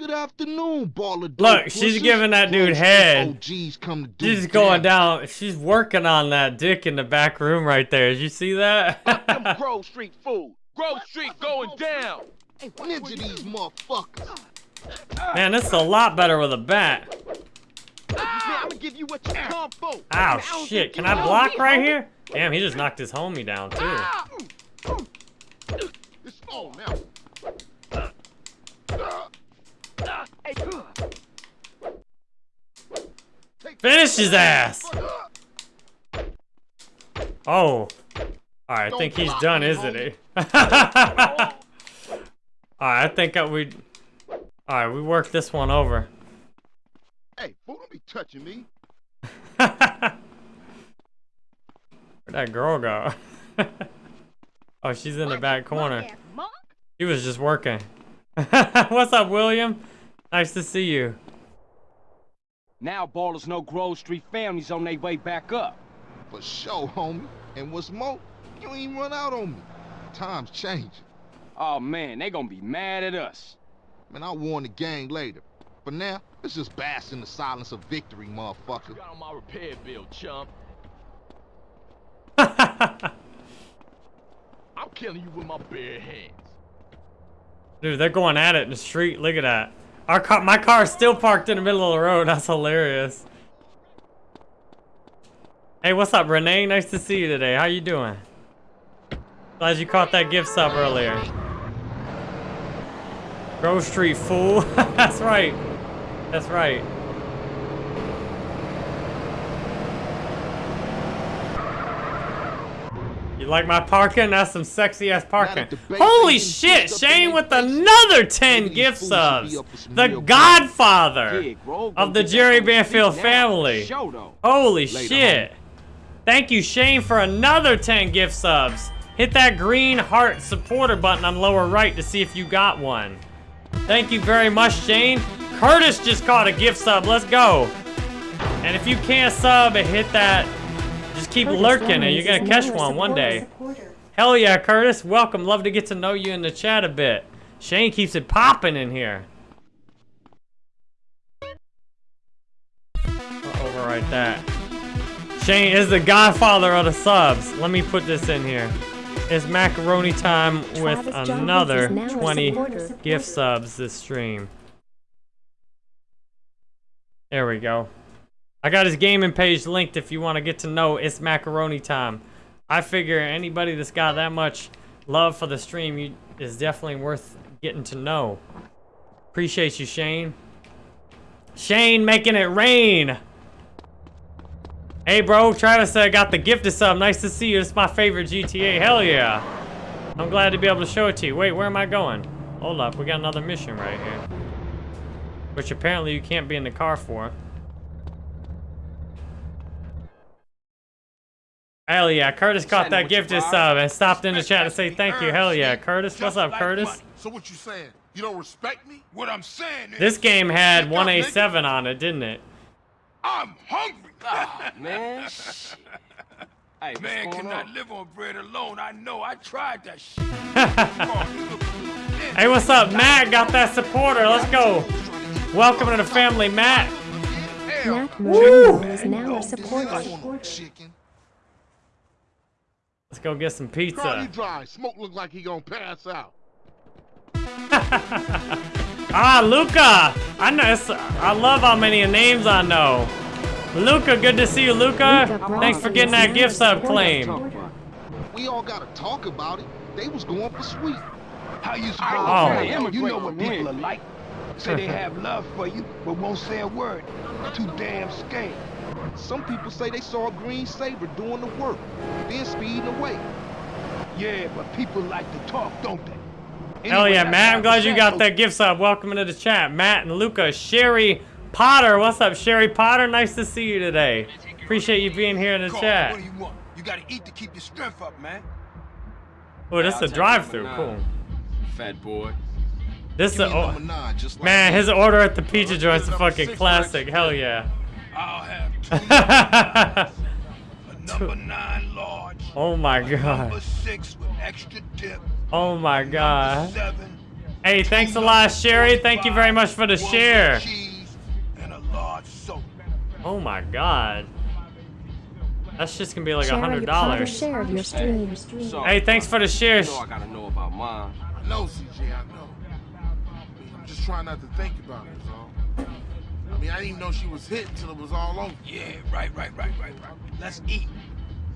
Good afternoon, baller. dope Look, she's pussies. giving that dude Grove Street head. OGs come to do She's going damage. down. She's working on that dick in the back room right there. Did you see that? Them Grove Street food. Grove Street going down. Ninja these motherfuckers. Man, this is a lot better with a bat. Man, I'm gonna give you what you come for. Ow, shit. Can I block right here? Damn, he just knocked his homie down, too. Ah! It's on now. Finish his ass! Oh. Alright, I think he's done, isn't he? Alright, I think that we... Alright, we worked this one over. Hey, fool, don't be touching me. Where'd that girl go? oh, she's in the back corner. He was just working. What's up, William? Nice to see you. Now Ballas know Grove Street families on their way back up. For sure, homie. And what's more, you ain't run out on me. Times changing. Oh man, they gonna be mad at us. Man, I'll warn the gang later. For now, let's just bask in the silence of victory, motherfucker. Got on my repair bill, chump. I'm killing you with my bare hands. Dude, they're going at it in the street. Look at that. Our car, my car is still parked in the middle of the road. That's hilarious. Hey, what's up, Renee? Nice to see you today. How you doing? Glad you caught that gift sub earlier. Grove Street, fool. That's right. That's right. Like my parking? That's some sexy ass parking. Holy shit! Shane with another 10 gift subs. The godfather of the Jerry Banfield family. Holy shit. Thank you, Shane, for another 10 gift subs. Hit that green heart supporter button on lower right to see if you got one. Thank you very much, Shane. Curtis just caught a gift sub. Let's go. And if you can't sub, hit that. Just keep Curtis lurking and you're gonna catch one one day. supporter. Hell yeah, Curtis. Welcome. Love to get to know you in the chat a bit. Shane keeps it popping in here. I'll overwrite that. Shane is the godfather of the subs. Let me put this in here. It's macaroni time with Travis John another is now a 20 supporter. gift subs this stream. There we go. I got his gaming page linked if you want to get to know it's macaroni time. I figure anybody that's got that much love for the stream you, is definitely worth getting to know. Appreciate you, Shane. Shane making it rain. Hey, bro. Travis uh, got the gift of sub. Nice to see you. It's my favorite GTA. Hell yeah. I'm glad to be able to show it to you. Wait, where am I going? Hold up. We got another mission right here. Which apparently you can't be in the car for. Hell yeah. Curtis caught that gifted sub and stopped in the chat to say thank you. Hell yeah. Curtis, what's up, Curtis? So what you saying? You don't respect me? What I'm saying is, This game had 1A7 on it, didn't it? I'm hungry. Ah, man. Hey, what's Man cannot on? live on bread alone. I know. I tried that shit. Hey, what's up, Matt? Got that supporter. Let's go. Welcome to the family, Matt. Matt Woo! Is now a supporter. Let's go get some Carl, you pizza. dry. Smoke look like he gonna pass out. Ah, Luca. I know. It's, I love how many names I know. Luca, good to see you, Luca. Thanks for getting that gift sub claim. We all gotta talk about it. They was going for sweet. How you Oh. supposed to You know what people are like. Say they have love for you, but won't say a word. Too damn scared. Some people say they saw a green saber doing the work, then speeding away. Yeah, but people like to talk, don't they? Hell yeah, Matt. I'm glad you got that gift sub. Welcome into the chat. Matt and Luca. Sherry Potter. What's up, Sherry Potter? Nice to see you today. Appreciate you being here in the Carl, chat. What do you want? You gotta eat to keep your strength up, man. Oh, this I'll is a drive-through. Cool. Fat boy. This is Give a, me oh, just like man. His order at the pizza joint's a fucking classic. Hell yeah. I'll have two a number nine large, oh my number god. six with extra dip, Oh my god. seven, Hey, thanks a lot, Sherry. Thank you very much for the share. and a large soda. Oh my god. That's just gonna be like a hundred dollars. shared your stream. Hey, thanks for the you shares. know I gotta know about mine. I know, CJ, I know. I'm just trying not to think about it, is all. I mean, I didn't even know she was hit until it was all over. Yeah, right, right, right, right, right. Let's eat.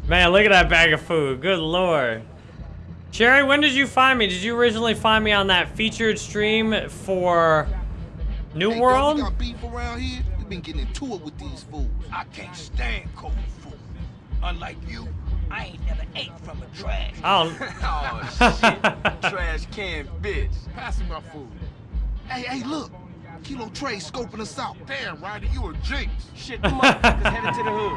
Man, look at that bag of food. Good lord. Sherry, when did you find me? Did you originally find me on that featured stream for New Hey, World? Got beef around here? We been getting into it with these fools. I can't stand cold food. Unlike you, I ain't never ate from a trash. Oh. I don't. oh shit. Trash can bitch. Pass me my food. Hey, hey, look. Kilo Tray scoping us out. Damn, Ryder, you a jinx. Shit, the motherfuckers headed to the hood.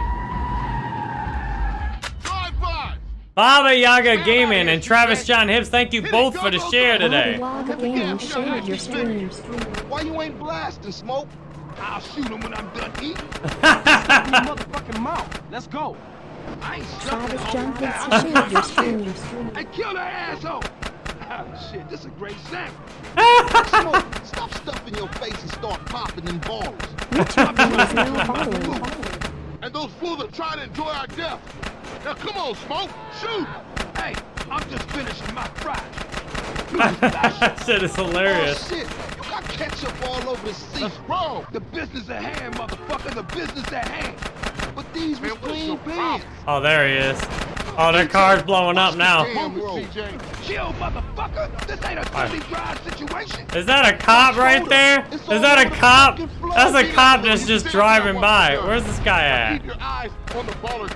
Drive by. Baba Yaga Gaming and Travis John Hibbs, thank you both for the share today. Bobby Yaga Gaming shared your stream. Why you ain't blasting, Smoke? I'll shoot him when I'm done eating. Motherfucking mouth. Let's go. I ain't Travis John sucking Hibbs shared your stream. I kill that asshole. Shit, this is a great sample. Smoke, stop stuffing your face and start popping them balls. YouTube is now following. And those fools are trying to enjoy our death. Now come on, Smoke. Shoot. Hey, I'm just finishing my fry. That shit is hilarious. Oh, shit. You got ketchup all over the seat. Bro, the business at hand, motherfucker, the business at hand. But these was Man, clean pants. Oh, there he is. Oh, their car's blowing up now. Damn, Move it, CJ. Chill, motherfucker. This ain't a Tony Drive situation. Is that a cop right there? Is that a cop? That's a cop that's just driving by. Where's this guy Keep at? your eyes on the baller.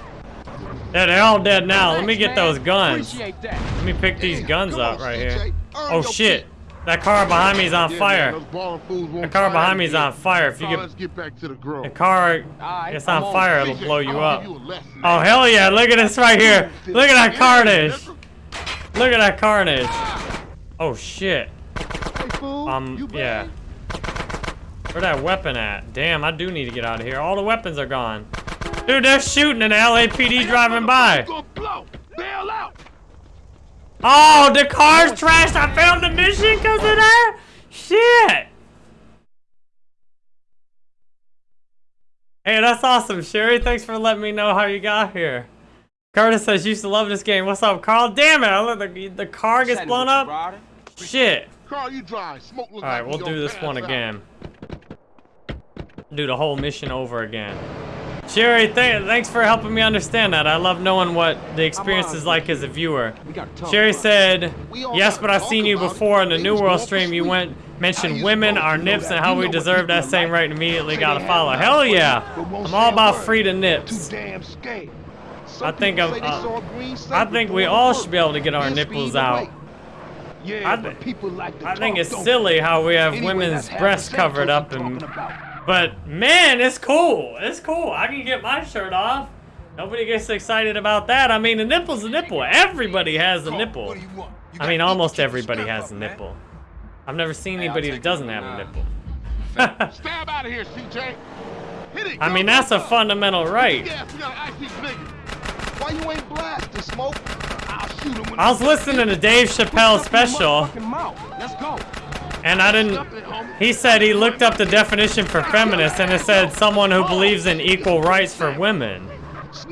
Yeah, they're all dead now. Let me get those guns. Let me pick these guns up right here. Oh shit. That car behind me is on fire. Man, those ballin' fools won't The car behind me is on fire. If you get back to the car it's on fire, it'll blow you up. give you a lesson. Oh hell yeah, look at this right here. Look at that carnage. Look at that carnage. Oh shit. Um, yeah. Where that weapon at? Damn, I do need to get out of here. All the weapons are gone. Dude, they're shooting an LAPD driving by. Gonna blow. Bail out. Oh, the car's trashed. I failed the mission because of that? Shit. Hey, that's awesome, Sherry. Thanks for letting me know how you got here. Curtis says, used to love this game. What's up, Carl? Damn it, I let the, the car gets blown up. Shit. Carl, you drive. Smoke Alright, we'll do this one again. Do the whole mission over again. Sherry, th thanks for helping me understand that. I love knowing what the experience is like as a viewer. We Sherry said, yes, but I've seen you before in the New World stream. You went, mentioned women, our nips, and how we deserve that same right and immediately gotta follow. Hell love for you, yeah. I'm all about word. free to nips. I think people of- say they uh, a I think we all should be able to get our nipples out. Yeah, I but people like to I think it's silly how we have? Women's breasts covered up and. But man, it's cool. It's cool. I can get my shirt off. Nobody gets excited about that. I mean, a nipple's a nipple. Everybody has a nipple. What do you want? You I mean, almost everybody has a nipple. I've never seen anybody that doesn't have a nipple. Stab out of here, CJ. Hit it. I mean, that's a fundamental right. Gas, we got an ice these niggas. Why you ain't blasting, Smoke? I'll shoot 'em when I was listening to Dave Chappelle's special, Let's go. And I didn't. He said he looked up the definition for feminist, and it said someone who believes in equal rights for women.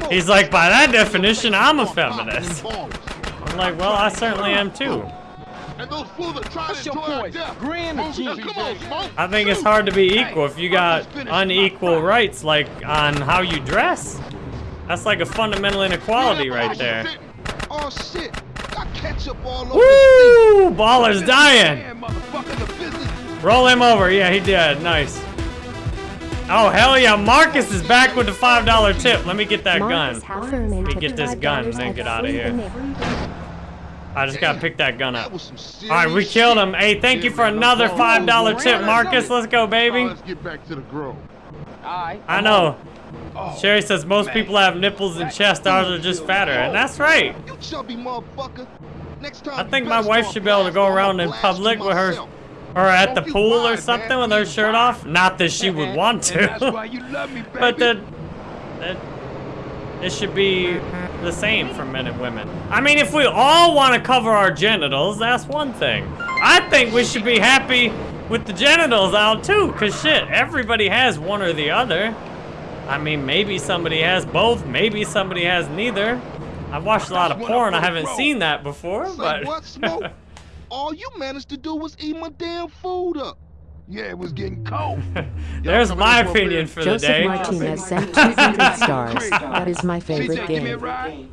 He's like, by that definition, I'm a feminist. I'm like, well, I certainly am too. And those fools are trying to your enjoy our poison? death. Green or Move, gin? Come on, smoke. I think it's hard to be equal if you got unequal rights, like on how you dress. That's like a fundamental inequality right there. Oh shit! Got ketchup all over Woo! Baller's dying. Man, motherfucker, the business. Roll him over. Yeah, he did. Nice. Oh, hell yeah. Marcus is back with the $5 tip. Let me get that gun. Heffernan me get this gun and then get out of here. I just gotta pick that gun up. was some serious All right, we killed him. Hey, thank you for another $5 tip, Marcus. Let's go, baby. let's get back to the grove. I know. Sherry says most people have nipples and chest. Ours are just fatter. And that's right. You chubby motherfucker. Next time I think my wife should be able to go around in public with her or at the pool or something man. with her shirt off. Not that she would want to. why you love me. But that, that it should be the same for men and women. I mean, if we all want to cover our genitals, that's one thing. I think we should be happy with the genitals out too, cause shit, everybody has one or the other. I mean, maybe somebody has both, maybe somebody has neither. I've watched a lot of porn, I haven't seen that before, Say but what, Smoke? All you managed to do was eat my damn food up. Yeah, it was getting cold. there's my opinion for the day. Joseph day. Martinez sent 200 stars. That is my favorite CJ, give me a game. ride.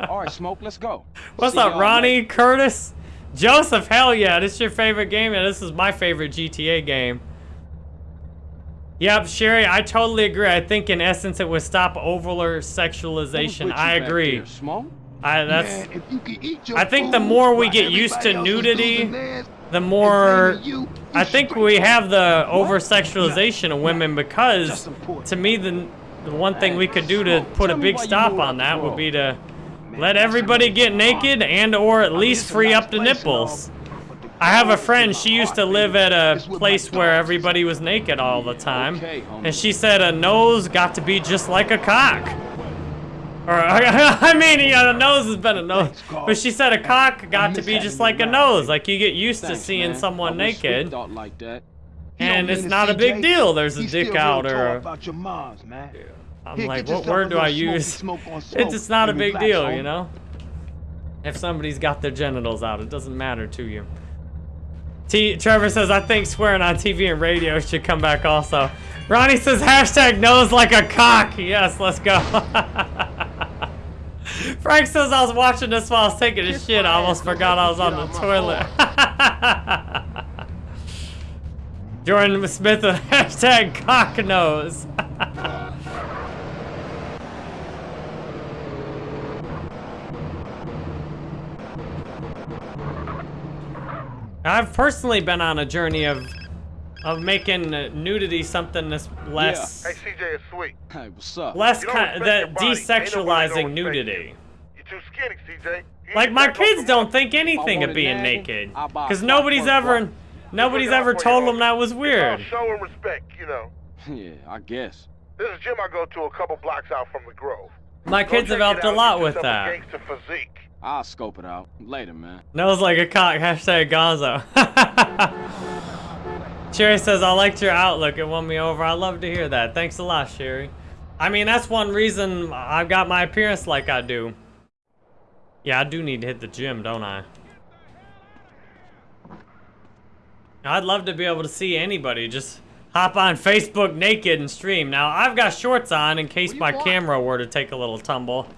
Alright, Smoke, let's go. What's See up, Ronnie, later. Curtis, Joseph? Hell yeah, this is your favorite game, and this is my favorite GTA game. Yep, Sherry, I totally agree. I think in essence it would stop over sexualization. I agree. there, I that's Man, if you can eat your I think the more we get used to everybody else is nudity, the more you, you I think we have the over sexualization of women because to me the the one thing we could do to put a big stop on that would be to let everybody get naked and or at least free up the place and all, nipples. I have a friend, she used to live at a place where everybody was naked all the time. And she said a nose got to be just like a cock. Or, I mean, yeah, a nose has been a nose. But she said a cock got to be just like a nose. Like you get used to seeing someone I wish we naked. thought like that. He don't And it's not a big deal. There's a dick out or tall a- about your moms, man. I'm like, what word do I use? smoky smoke on It's just not a big deal, you know? If somebody's got their genitals out, it doesn't matter to you. T Trevor says, I think swearing on TV and radio should come back also. Ronnie says, hashtag nose like a cock. Yes, let's go. Frank says, I was watching this while I was taking a shit. I almost forgot I was on the toilet. Jordan Smith with hashtag cock nose. I've personally been on a journey of of making nudity something that's less Hey, CJ, it's sweet. Hey, what's up? less You don't kind that your body, ain't nobody gonna desexualizing respect nudity. You're too skinny, CJ. You Like my to back off kids don't think anything of being nagging, naked, I'll buy a because nobody's ever nobody's ever told them that was weird. show and respect, you know. Yeah, I guess. There's a gym I go to a couple blocks out from the Grove. My Go kids have helped a lot with yourself a that. Gangster physique. I'll scope it out later, man. Nose like a cock. Hashtag Gonzo. Sherry says, I liked your outlook. It won me over. I love to hear that. Thanks a lot, Sherry. I mean, that's one reason I've got my appearance like I do. Yeah, I do need to hit the gym, don't I? I'd love to be able to see anybody just hop on Facebook naked and stream. Now, I've got shorts on in case my camera were to take a little tumble.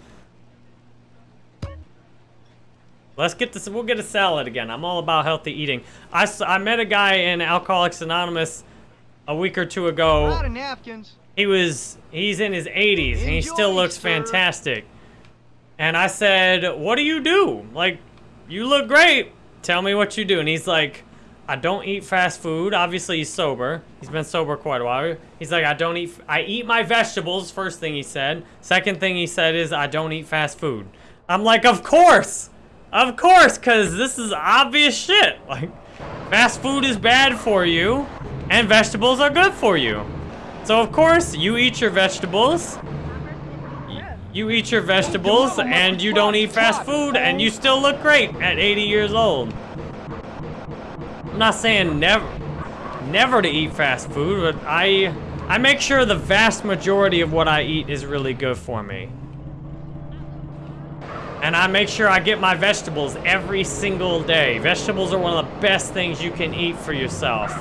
Let's get this. We'll get a salad again. I'm all about healthy eating. I, I met a guy in Alcoholics Anonymous a week or two ago. lot of napkins. He was he's in his 80s and he still looks sir. fantastic. And I said, "What do you do? Like, you look great. Tell me what you do." And he's like, "I don't eat fast food. Obviously, he's sober. He's been sober quite a while. He's like, I don't eat. I eat my vegetables. First thing he said. Second thing he said is, I don't eat fast food. I'm like, of course, of course, cause this is obvious shit. Like, fast food is bad for you, and vegetables are good for you. So of course, you eat your vegetables. You eat your vegetables, and you don't eat fast food, and you still look great at 80 years old. I'm not saying never, never to eat fast food, but I, I make sure the vast majority of what I eat is really good for me. And I make sure I get my vegetables every single day. Vegetables are one of the best things you can eat for yourself.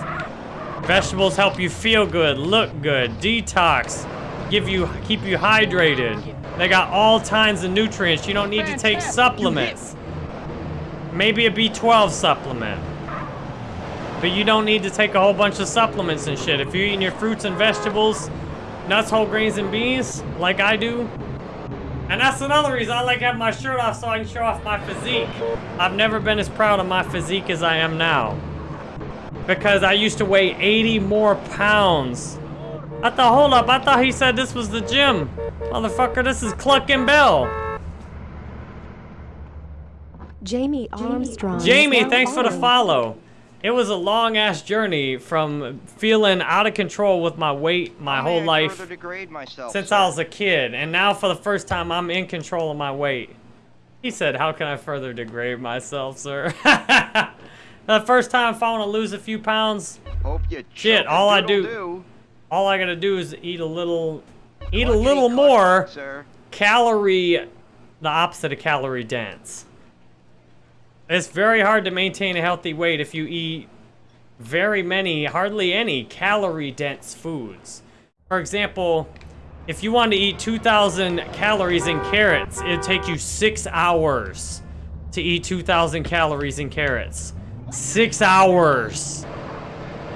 Vegetables help you feel good, look good, detox, give you keep you hydrated. They got all kinds of nutrients. You don't need to take supplements. Maybe a B12 supplement. But you don't need to take a whole bunch of supplements and shit. If you're eating your fruits and vegetables, nuts, whole grains, and beans, like I do, and that's another reason I like having my shirt off so I can show off my physique. I've never been as proud of my physique as I am now. Because I used to weigh 80 more pounds. I thought, hold up, I thought he said this was the gym. Motherfucker, this is Cluckin' Bell. Jamie Armstrong. Jamie, thanks for the follow. It was a long ass journey from feeling out of control with my weight my whole life myself, since sir? I was a kid, and now for the first time I'm in control of my weight. He said, "How can I further degrade myself, sir?" the first time if I want to lose a few pounds, Hope you shit, all I do, doodle-doo. all I gotta do is eat a little, eat a little more calorie, the opposite of calorie dense. It's very hard to maintain a healthy weight if you eat very many, hardly any calorie dense foods. For example, if you want to eat 2,000 calories in carrots, it'd take you six hours to eat 2,000 calories in carrots. Six hours.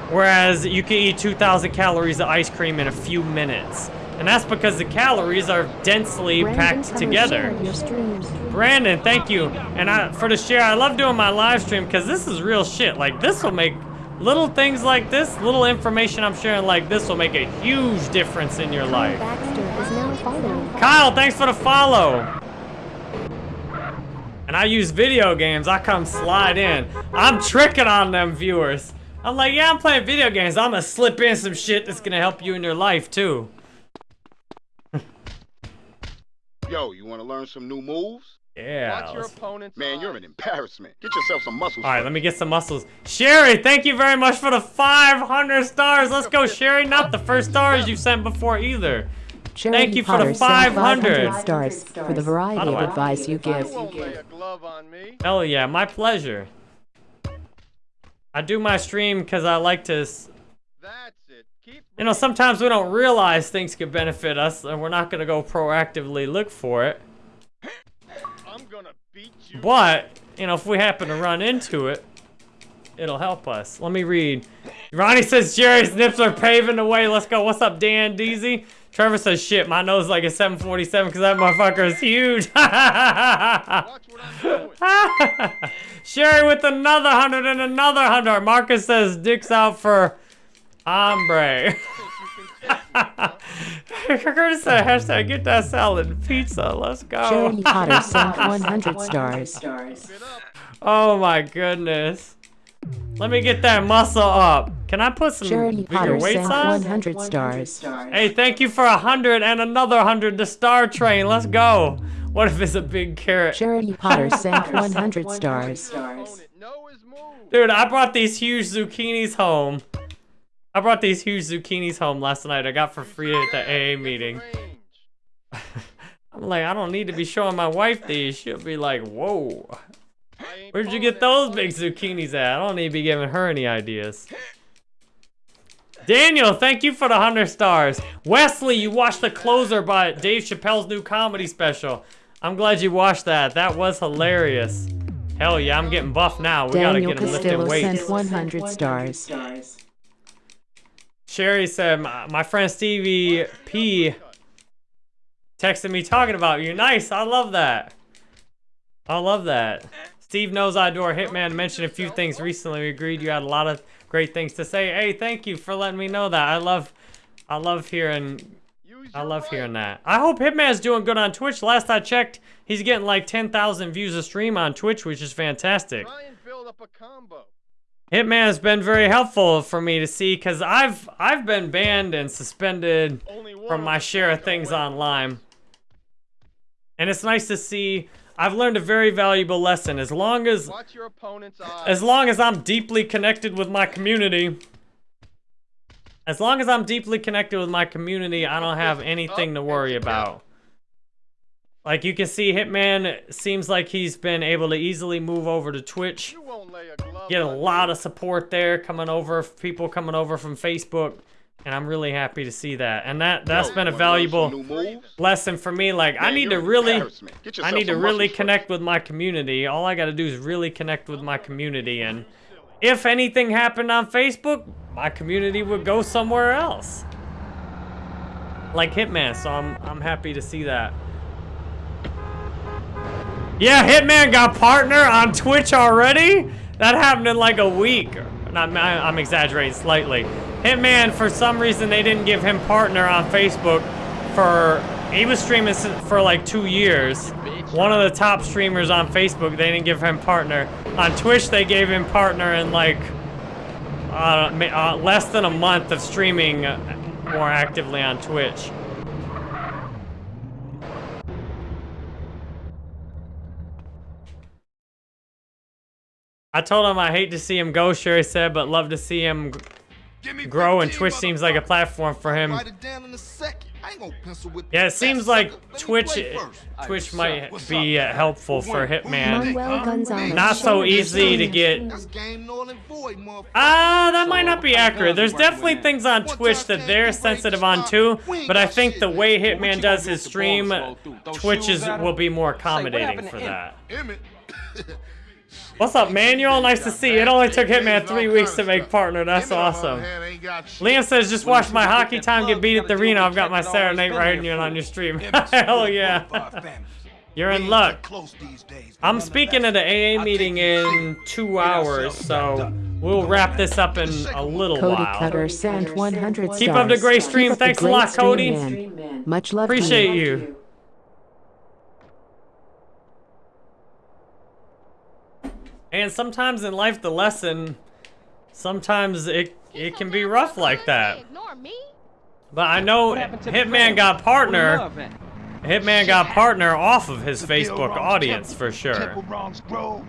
Whereas you can eat 2,000 calories of ice cream in a few minutes. And that's because the calories are densely Brandon packed together. shared your streams. Brandon, thank you. And I, for the share, I love doing my live stream because this is real shit. Like, this will make little things like this, little information I'm sharing like this will make a huge difference in your life. Baxter is now following. Kyle, thanks for the follow. And I use video games. I come slide in. I'm tricking on them viewers. I'm like, yeah, I'm playing video games. I'm gonna slip in some shit that's gonna help you in your life too. Yo, you want to learn some new moves? Yeah. Watch your let's- opponent's Man, you're an embarrassment. Get yourself some muscles. All right, let me get some muscles. Sherry, thank you very much for the 500 stars. Let's go, Sherry. Not the first stars you sent before either. Charity Thank you for the sent 500. stars for the variety of advice you give. Hell yeah, my pleasure. I do my stream because I like to. You know, sometimes we don't realize things could benefit us, and we're not gonna go proactively look for it. You. But you know, if we happen to run into it, it'll help us. Let me read. Ronnie says Jerry's nips are paving the way. Let's go. What's up, Dan Deasy? Trevor says shit. My nose is like a 747 because that motherfucker is huge. Sherry with another hundred and another hundred. Marcus says dicks out for hombre. Curtis said hashtag get that salad and pizza. Let's go. Jeremy Potter sent 100 stars. Oh my goodness. Let me get that muscle up. Can I put some Jeremy bigger Potter weights sent on? 100 stars. Hey, thank you for a hundred and another hundred. The Star Train. Let's go. What if it's a big carrot? Jeremy Potter sent 100 stars. Dude, I brought these huge zucchinis home. I brought these huge zucchinis home last night. I got for free at the AA meeting. I'm like, I don't need to be showing my wife these. She'll be like, whoa. Where'd you get those big zucchinis at? I don't need to be giving her any ideas. Daniel, thank you for the 100 stars. Wesley, you watched The Closer by Dave Chappelle's new comedy special. I'm glad you watched that. That was hilarious. Hell yeah, I'm getting buff now. We gotta get him lifting Castillo weights. sent 100 stars. Sherry said, my, my friend Stevie P texted me talking about you. Nice, I love that. I love that. Steve knows I adore Hitman. Mentioned a few things recently. We agreed you had a lot of great things to say. Hey, thank you for letting me know that. I love, I love hearing, I love hearing that. I hope Hitman's doing good on Twitch. Last I checked, he's getting like 10,000 views a stream on Twitch, which is fantastic. Hitman has been very helpful for me to see because I've I've been banned and suspended from my share of things online. And it's nice to see I've learned a very valuable lesson. As long as as long as I'm deeply connected with my community, as long as I'm deeply connected with my community, I don't have anything to worry about. Like you can see, Hitman seems like he's been able to easily move over to Twitch. Get a lot of support there coming over, people coming over from Facebook, and I'm really happy to see that. And that that's been a valuable lesson for me. Like I need to really, I need to really connect with my community. All I got to do is really connect with my community, and if anything happened on Facebook, my community would go somewhere else. Like Hitman, so I'm I'm happy to see that. Yeah, Hitman got partner on Twitch already? That happened in like a week. Not, I'm exaggerating slightly. Hitman, for some reason, they didn't give him partner on Facebook for... He was streaming for like two years. One of the top streamers on Facebook, they didn't give him partner. On Twitch, they gave him partner in like... Uh, uh, less than a month of streaming more actively on Twitch. I told him I hate to see him go, Sherry said, but love to see him grow, and Twitch seems like a platform for him. Yeah, it seems like Twitch Twitch might be uh, helpful for Hitman. Not so easy to get. Ah, that might not be accurate. There's definitely things on Twitch that they're sensitive on too, but I think the way Hitman does his stream, Twitch is will be more accommodating for that. What's up, Manuel? Nice to see you. It only took Hitman three weeks to make partner. That's awesome. Liam says, just watch my hockey time get beat at the arena. I've got my serenade night riding you on your stream. Hell yeah. You're in luck. I'm speaking at the AA meeting in two hours, so we'll wrap this up in a little Cody while. Cutter sent 100 stars. Keep up the great stream. Thanks a lot, Cody. Much love to Appreciate you. And sometimes in life, the lesson, sometimes it it can be rough like that. But I know Hitman got partner. Hitman got partner off of his Facebook audience for sure. Temple wrongs grow.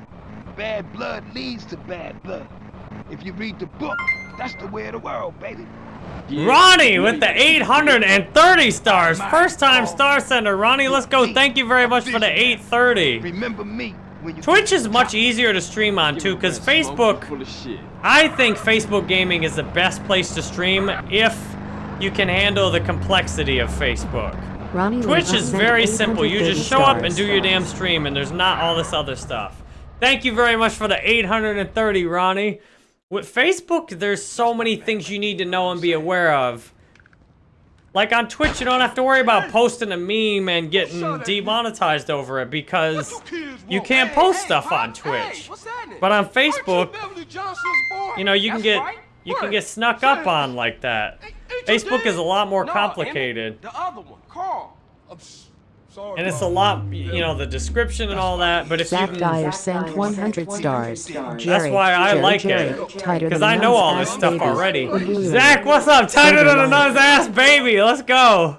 Bad blood leads to bad blood. If you read the book, that's the way of the world, baby. Ronnie with the 830 stars. First time star sender. Ronnie, let's go. Thank you very much for the 830. Remember me Twitch is much easier to stream on too, because Facebook, I think Facebook gaming is the best place to stream if you can handle the complexity of Facebook. Ronnie Twitch is very simple. You just show up and do your damn stream, and there's not all this other stuff. Thank you very much for the 830, Ronnie. With Facebook, there's so many things you need to know and be aware of. Like on Twitch, you don't have to worry about posting a meme and getting demonetized over it because you can't post stuff on Twitch. But on Facebook, you know, you can get you can get snuck up on like that. Facebook is a lot more complicated. The other one, Carl. And it's a lot, you know, the description and all that, but if Zach you can... Dyer sent 100 stars. Jerry, That's why I Jerry, like Jerry, it. tighter Because than I a know all this stuff baby. already. Zach, what's up? Tighter than a nun's ass baby. Let's go.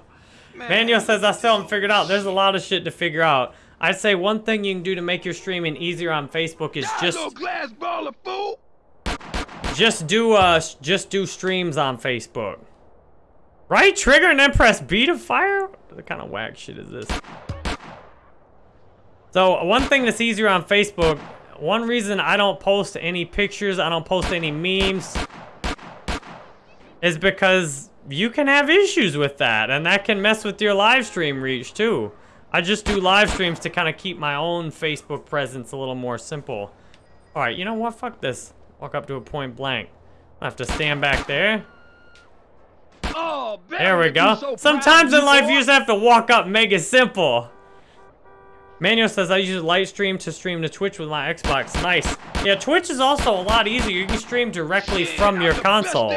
Manuel says I still haven't figured out. There's a lot of shit to figure out. I'd say one thing you can do to make your streaming easier on Facebook is just No glass baller, fool. just do uh just do streams on Facebook. Right trigger and then press B to fire? What kind of whack shit is this? So one thing that's easier on Facebook, one reason I don't post any pictures, I don't post any memes, is because you can have issues with that, and that can mess with your live stream reach too. I just do live streams to kind of keep my own Facebook presence a little more simple. All right, you know what? Fuck this. Walk up to a point blank. I have to stand back there. Oh, There we go. Sometimes in life you just have to walk up and make it simple. Manuel says I use Lightstream to stream to Twitch with my Xbox. Nice. Yeah, Twitch is also a lot easier. You can stream directly from your console,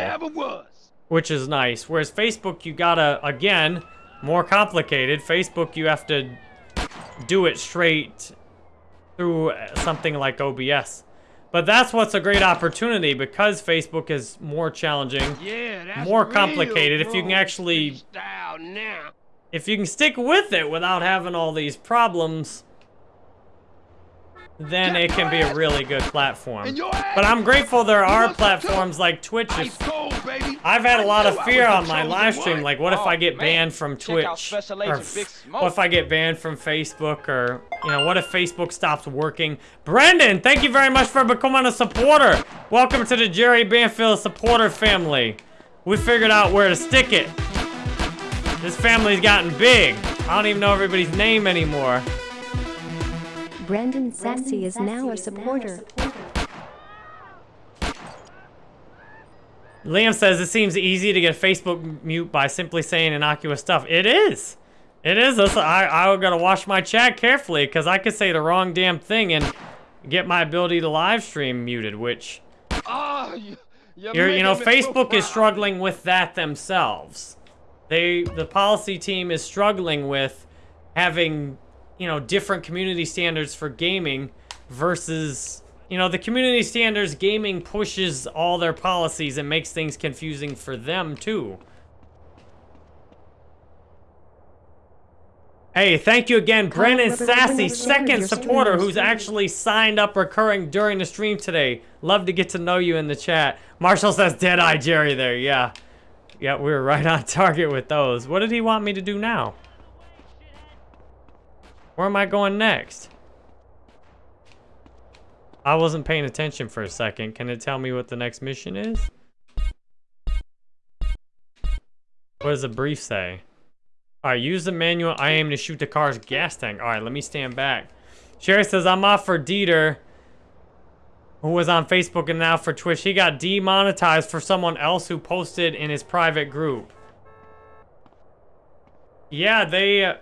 which is nice. Whereas Facebook, you gotta, again, more complicated. Facebook, you have to do it straight through something like OBS. But that's what's a great opportunity because Facebook is more challenging, Yeah, more complicated. If you can actually now. if you can stick with it without having all these problems, then it can be a really good platform. But I'm grateful there are platforms like Twitch. If, I've had a lot of fear on my live stream, like what if I get banned from Twitch? Or Agent Big f- Smoke. what if I get banned from Facebook? Or, you know, what if Facebook stops working? Brendan, thank you very much for becoming a supporter. Welcome to the Jerry Banfield supporter family. We figured out where to stick it. This family's gotten big. I don't even know everybody's name anymore. Brendan Sassy is now a supporter. Liam says it seems easy to get Facebook mute by simply saying innocuous stuff. It is. It is. That's- I, I gotta watch my chat carefully because I could say the wrong damn thing and get my ability to live stream muted, which Oh, you, you know, me so Facebook is struggling with that themselves. They, the policy team is struggling with having, you know, different community standards for gaming versus, you know, the community standards gaming pushes all their policies and makes things confusing for them too. Hey, thank you again, Brennan Sassy, second supporter who's actually signed up recurring during the stream today. Love to get to know you in the chat. Marshall says Deadeye Jerry there, yeah. Yeah, we were right on target with those. What did he want me to do now? Where am I going next? I wasn't paying attention for a second. Can it tell me what the next mission is? What does the brief say? Alright, use the manual. I aim to shoot the car's gas tank. Alright, let me stand back. Sherry says, I'm off for Dieter, who was on Facebook and now for Twitch. He got demonetized for someone else who posted in his private group. Yeah, they... Uh,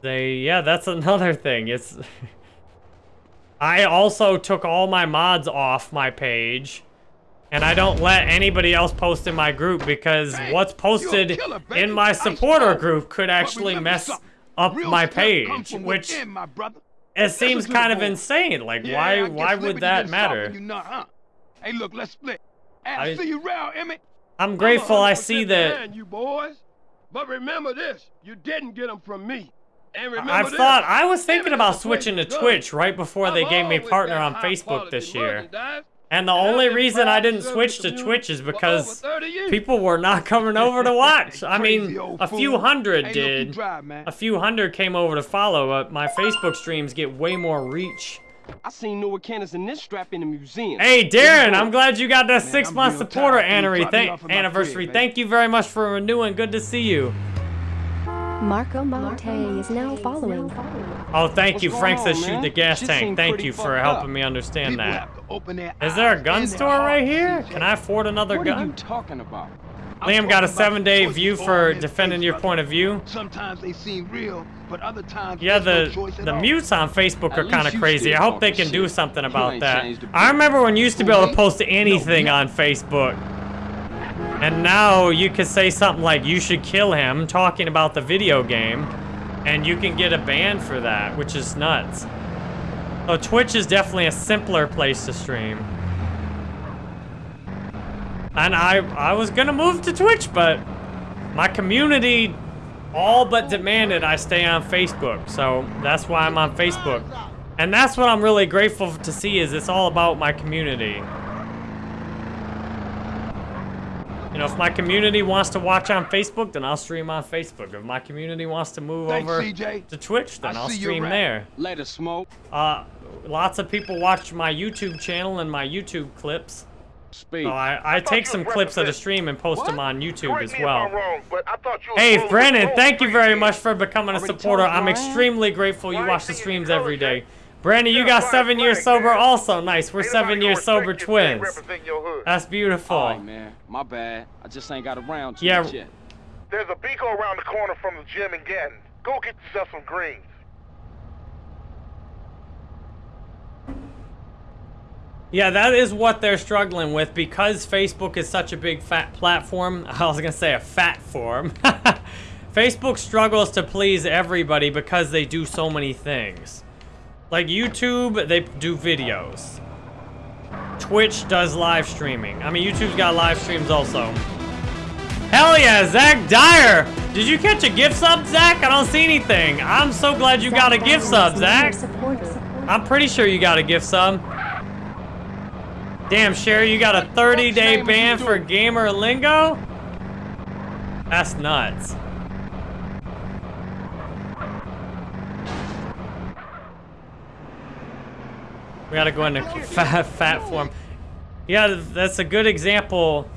they... Yeah, that's another thing. It's... I also took all my mods off my page. And I don't let anybody else post in my group because what's posted in my supporter group could actually mess up my page, which Within, my it seems kind of insane. Like, Yeah, why I why would that matter? Not, huh? Hey, look, let's split. I- I see you around, Emmet. I'm grateful I 100% see that you boys. But remember this, you didn't get them from me. And remember I've this, thought I was thinking about is the place switching to. Twitch right before they I've gave me partner on Facebook this year. And the And only reason I didn't switch to Twitch is because people were not coming over to watch. I mean, a few hundred did. man. A few hundred came over to follow, but my Facebook streams get way more reach. I seen Noah cannons in this strap in the museum. Hey, Darren, I'm glad you got that six-month supporter tired. Can you anniversary. Thank, off at my anniversary. crib, Thank you very much for renewing. Good to see you. Marco Monte is now following. Oh, thank you. What's Frank going says on, shoot man? the gas Shit tank. Thank you for helping up. me understand People that. have to open their Is there a gun store right here? CJ. Can I afford another What are you talking about? Liam got a seven-day view for defending your point of view. Sometimes they seem real, but other times Yeah, the no the all. mutes on Facebook are kind of crazy. I hope they talking can do something about that. changed a I bit. remember when you used to be able to post anything on Facebook. And now you could say something like, you should kill him, talking about the video game. And you can get a ban for that, which is nuts. So Twitch is definitely a simpler place to stream. And I, I was gonna move to Twitch, but my community all but demanded I stay on Facebook. So that's why I'm on Facebook. And that's what I'm really grateful to see is it's all about my community. You know, if my community wants to watch on Facebook, then I'll stream on Facebook. If my community wants to move Thanks, over CJ. to Twitch, then I I'll stream there. Let us smoke. Uh, lots of people watch my YouTube channel and my YouTube clips. Speak. So I, I take some clips of the stream and post them on YouTube Correct as well. I'm wrong, but I thought you was Hey, rolling Brennan, thank you very much for becoming a supporter. I'm extremely grateful you watch the streams every day. every check? day. Brandon, you got seven years sober also. Nice. We're seven years sober respect you if you ain't twins. represent your hood. That's beautiful. All right, man. My bad. I just ain't got around to Yeah. it yet. There's a Beaco around the corner from the gym in Ganton. Go get yourself some greens. Yeah, that is what they're struggling with because Facebook is such a big fat platform. I was gonna say a fat form. Facebook struggles to please everybody because they do so many things. Like YouTube, they do videos. Twitch does live streaming. I mean, YouTube's got live streams also. Hell yeah, Zach Dyer! Did you catch a gift sub, Zach? I don't see anything. I'm so glad you got a gift sub, Zach. I'm pretty sure you got a gift sub. Damn, Sherry, you got a 30 day ban for gamer lingo? That's nuts. We gotta go into fat, fat form. Yeah, that's a good example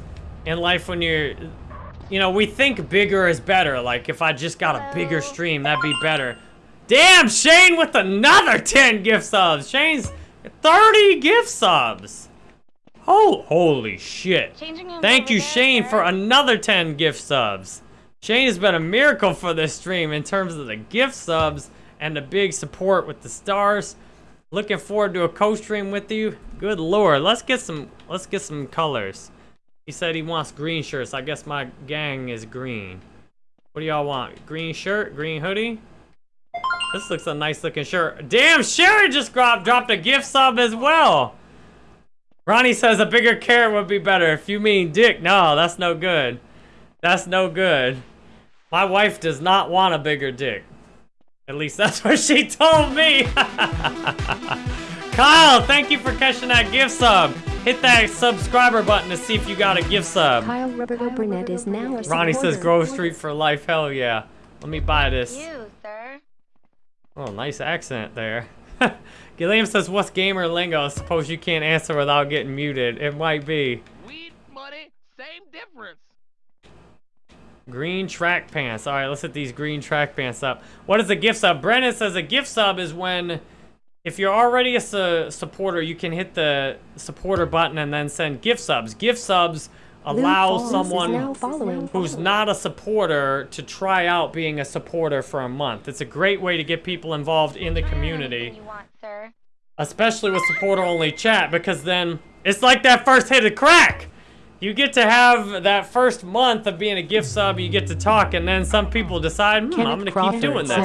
in life when you're, you know, we think bigger is better. Like, if I just got a bigger stream, that'd be better. Damn, Shane with another 10 gift subs. Shane's 30 gift subs. Oh, holy shit. Thank you, Shane, for another 10 gift subs. Shane has been a miracle for this stream in terms of the gift subs and the big support with the stars. Looking forward to a co-stream with you. Good lord, let's get some let's get some colors. He said he wants green shirts. I guess my gang is green. What do y'all want? Green shirt, green hoodie? This looks a nice looking shirt. Damn, Sherry just dropped dropped a gift sub as well. Ronnie says a bigger carrot would be better. If you mean dick, no, that's no good. That's no good. My wife does not want a bigger dick. At least that's what she told me. Kyle, thank you for catching that gift sub. Hit that subscriber button to see if you got a gift sub. Kyle Roberto Burnett is now a Ronnie says. Grove Street for life. Hell yeah. Let me buy this. You, sir. Oh, nice accent there. Gilliam says, what's gamer lingo? I suppose you can't answer without getting muted. It might be. Weed, money, same difference. Green track pants. All right, let's hit these green track pants up. What is a gift sub? Brennan says a gift sub is when, if you're already a su supporter, you can hit the supporter button and then send gift subs. Gift subs allow Falls is now someone who's not a supporter to try out being a supporter for a month. It's a great way to get people involved in the community, want, especially with supporter-only chat, because then it's like that first hit of crack. You get to have that first month of being a gift sub, you get to talk, and then some people decide, hmm, I'm gonna keep doing this.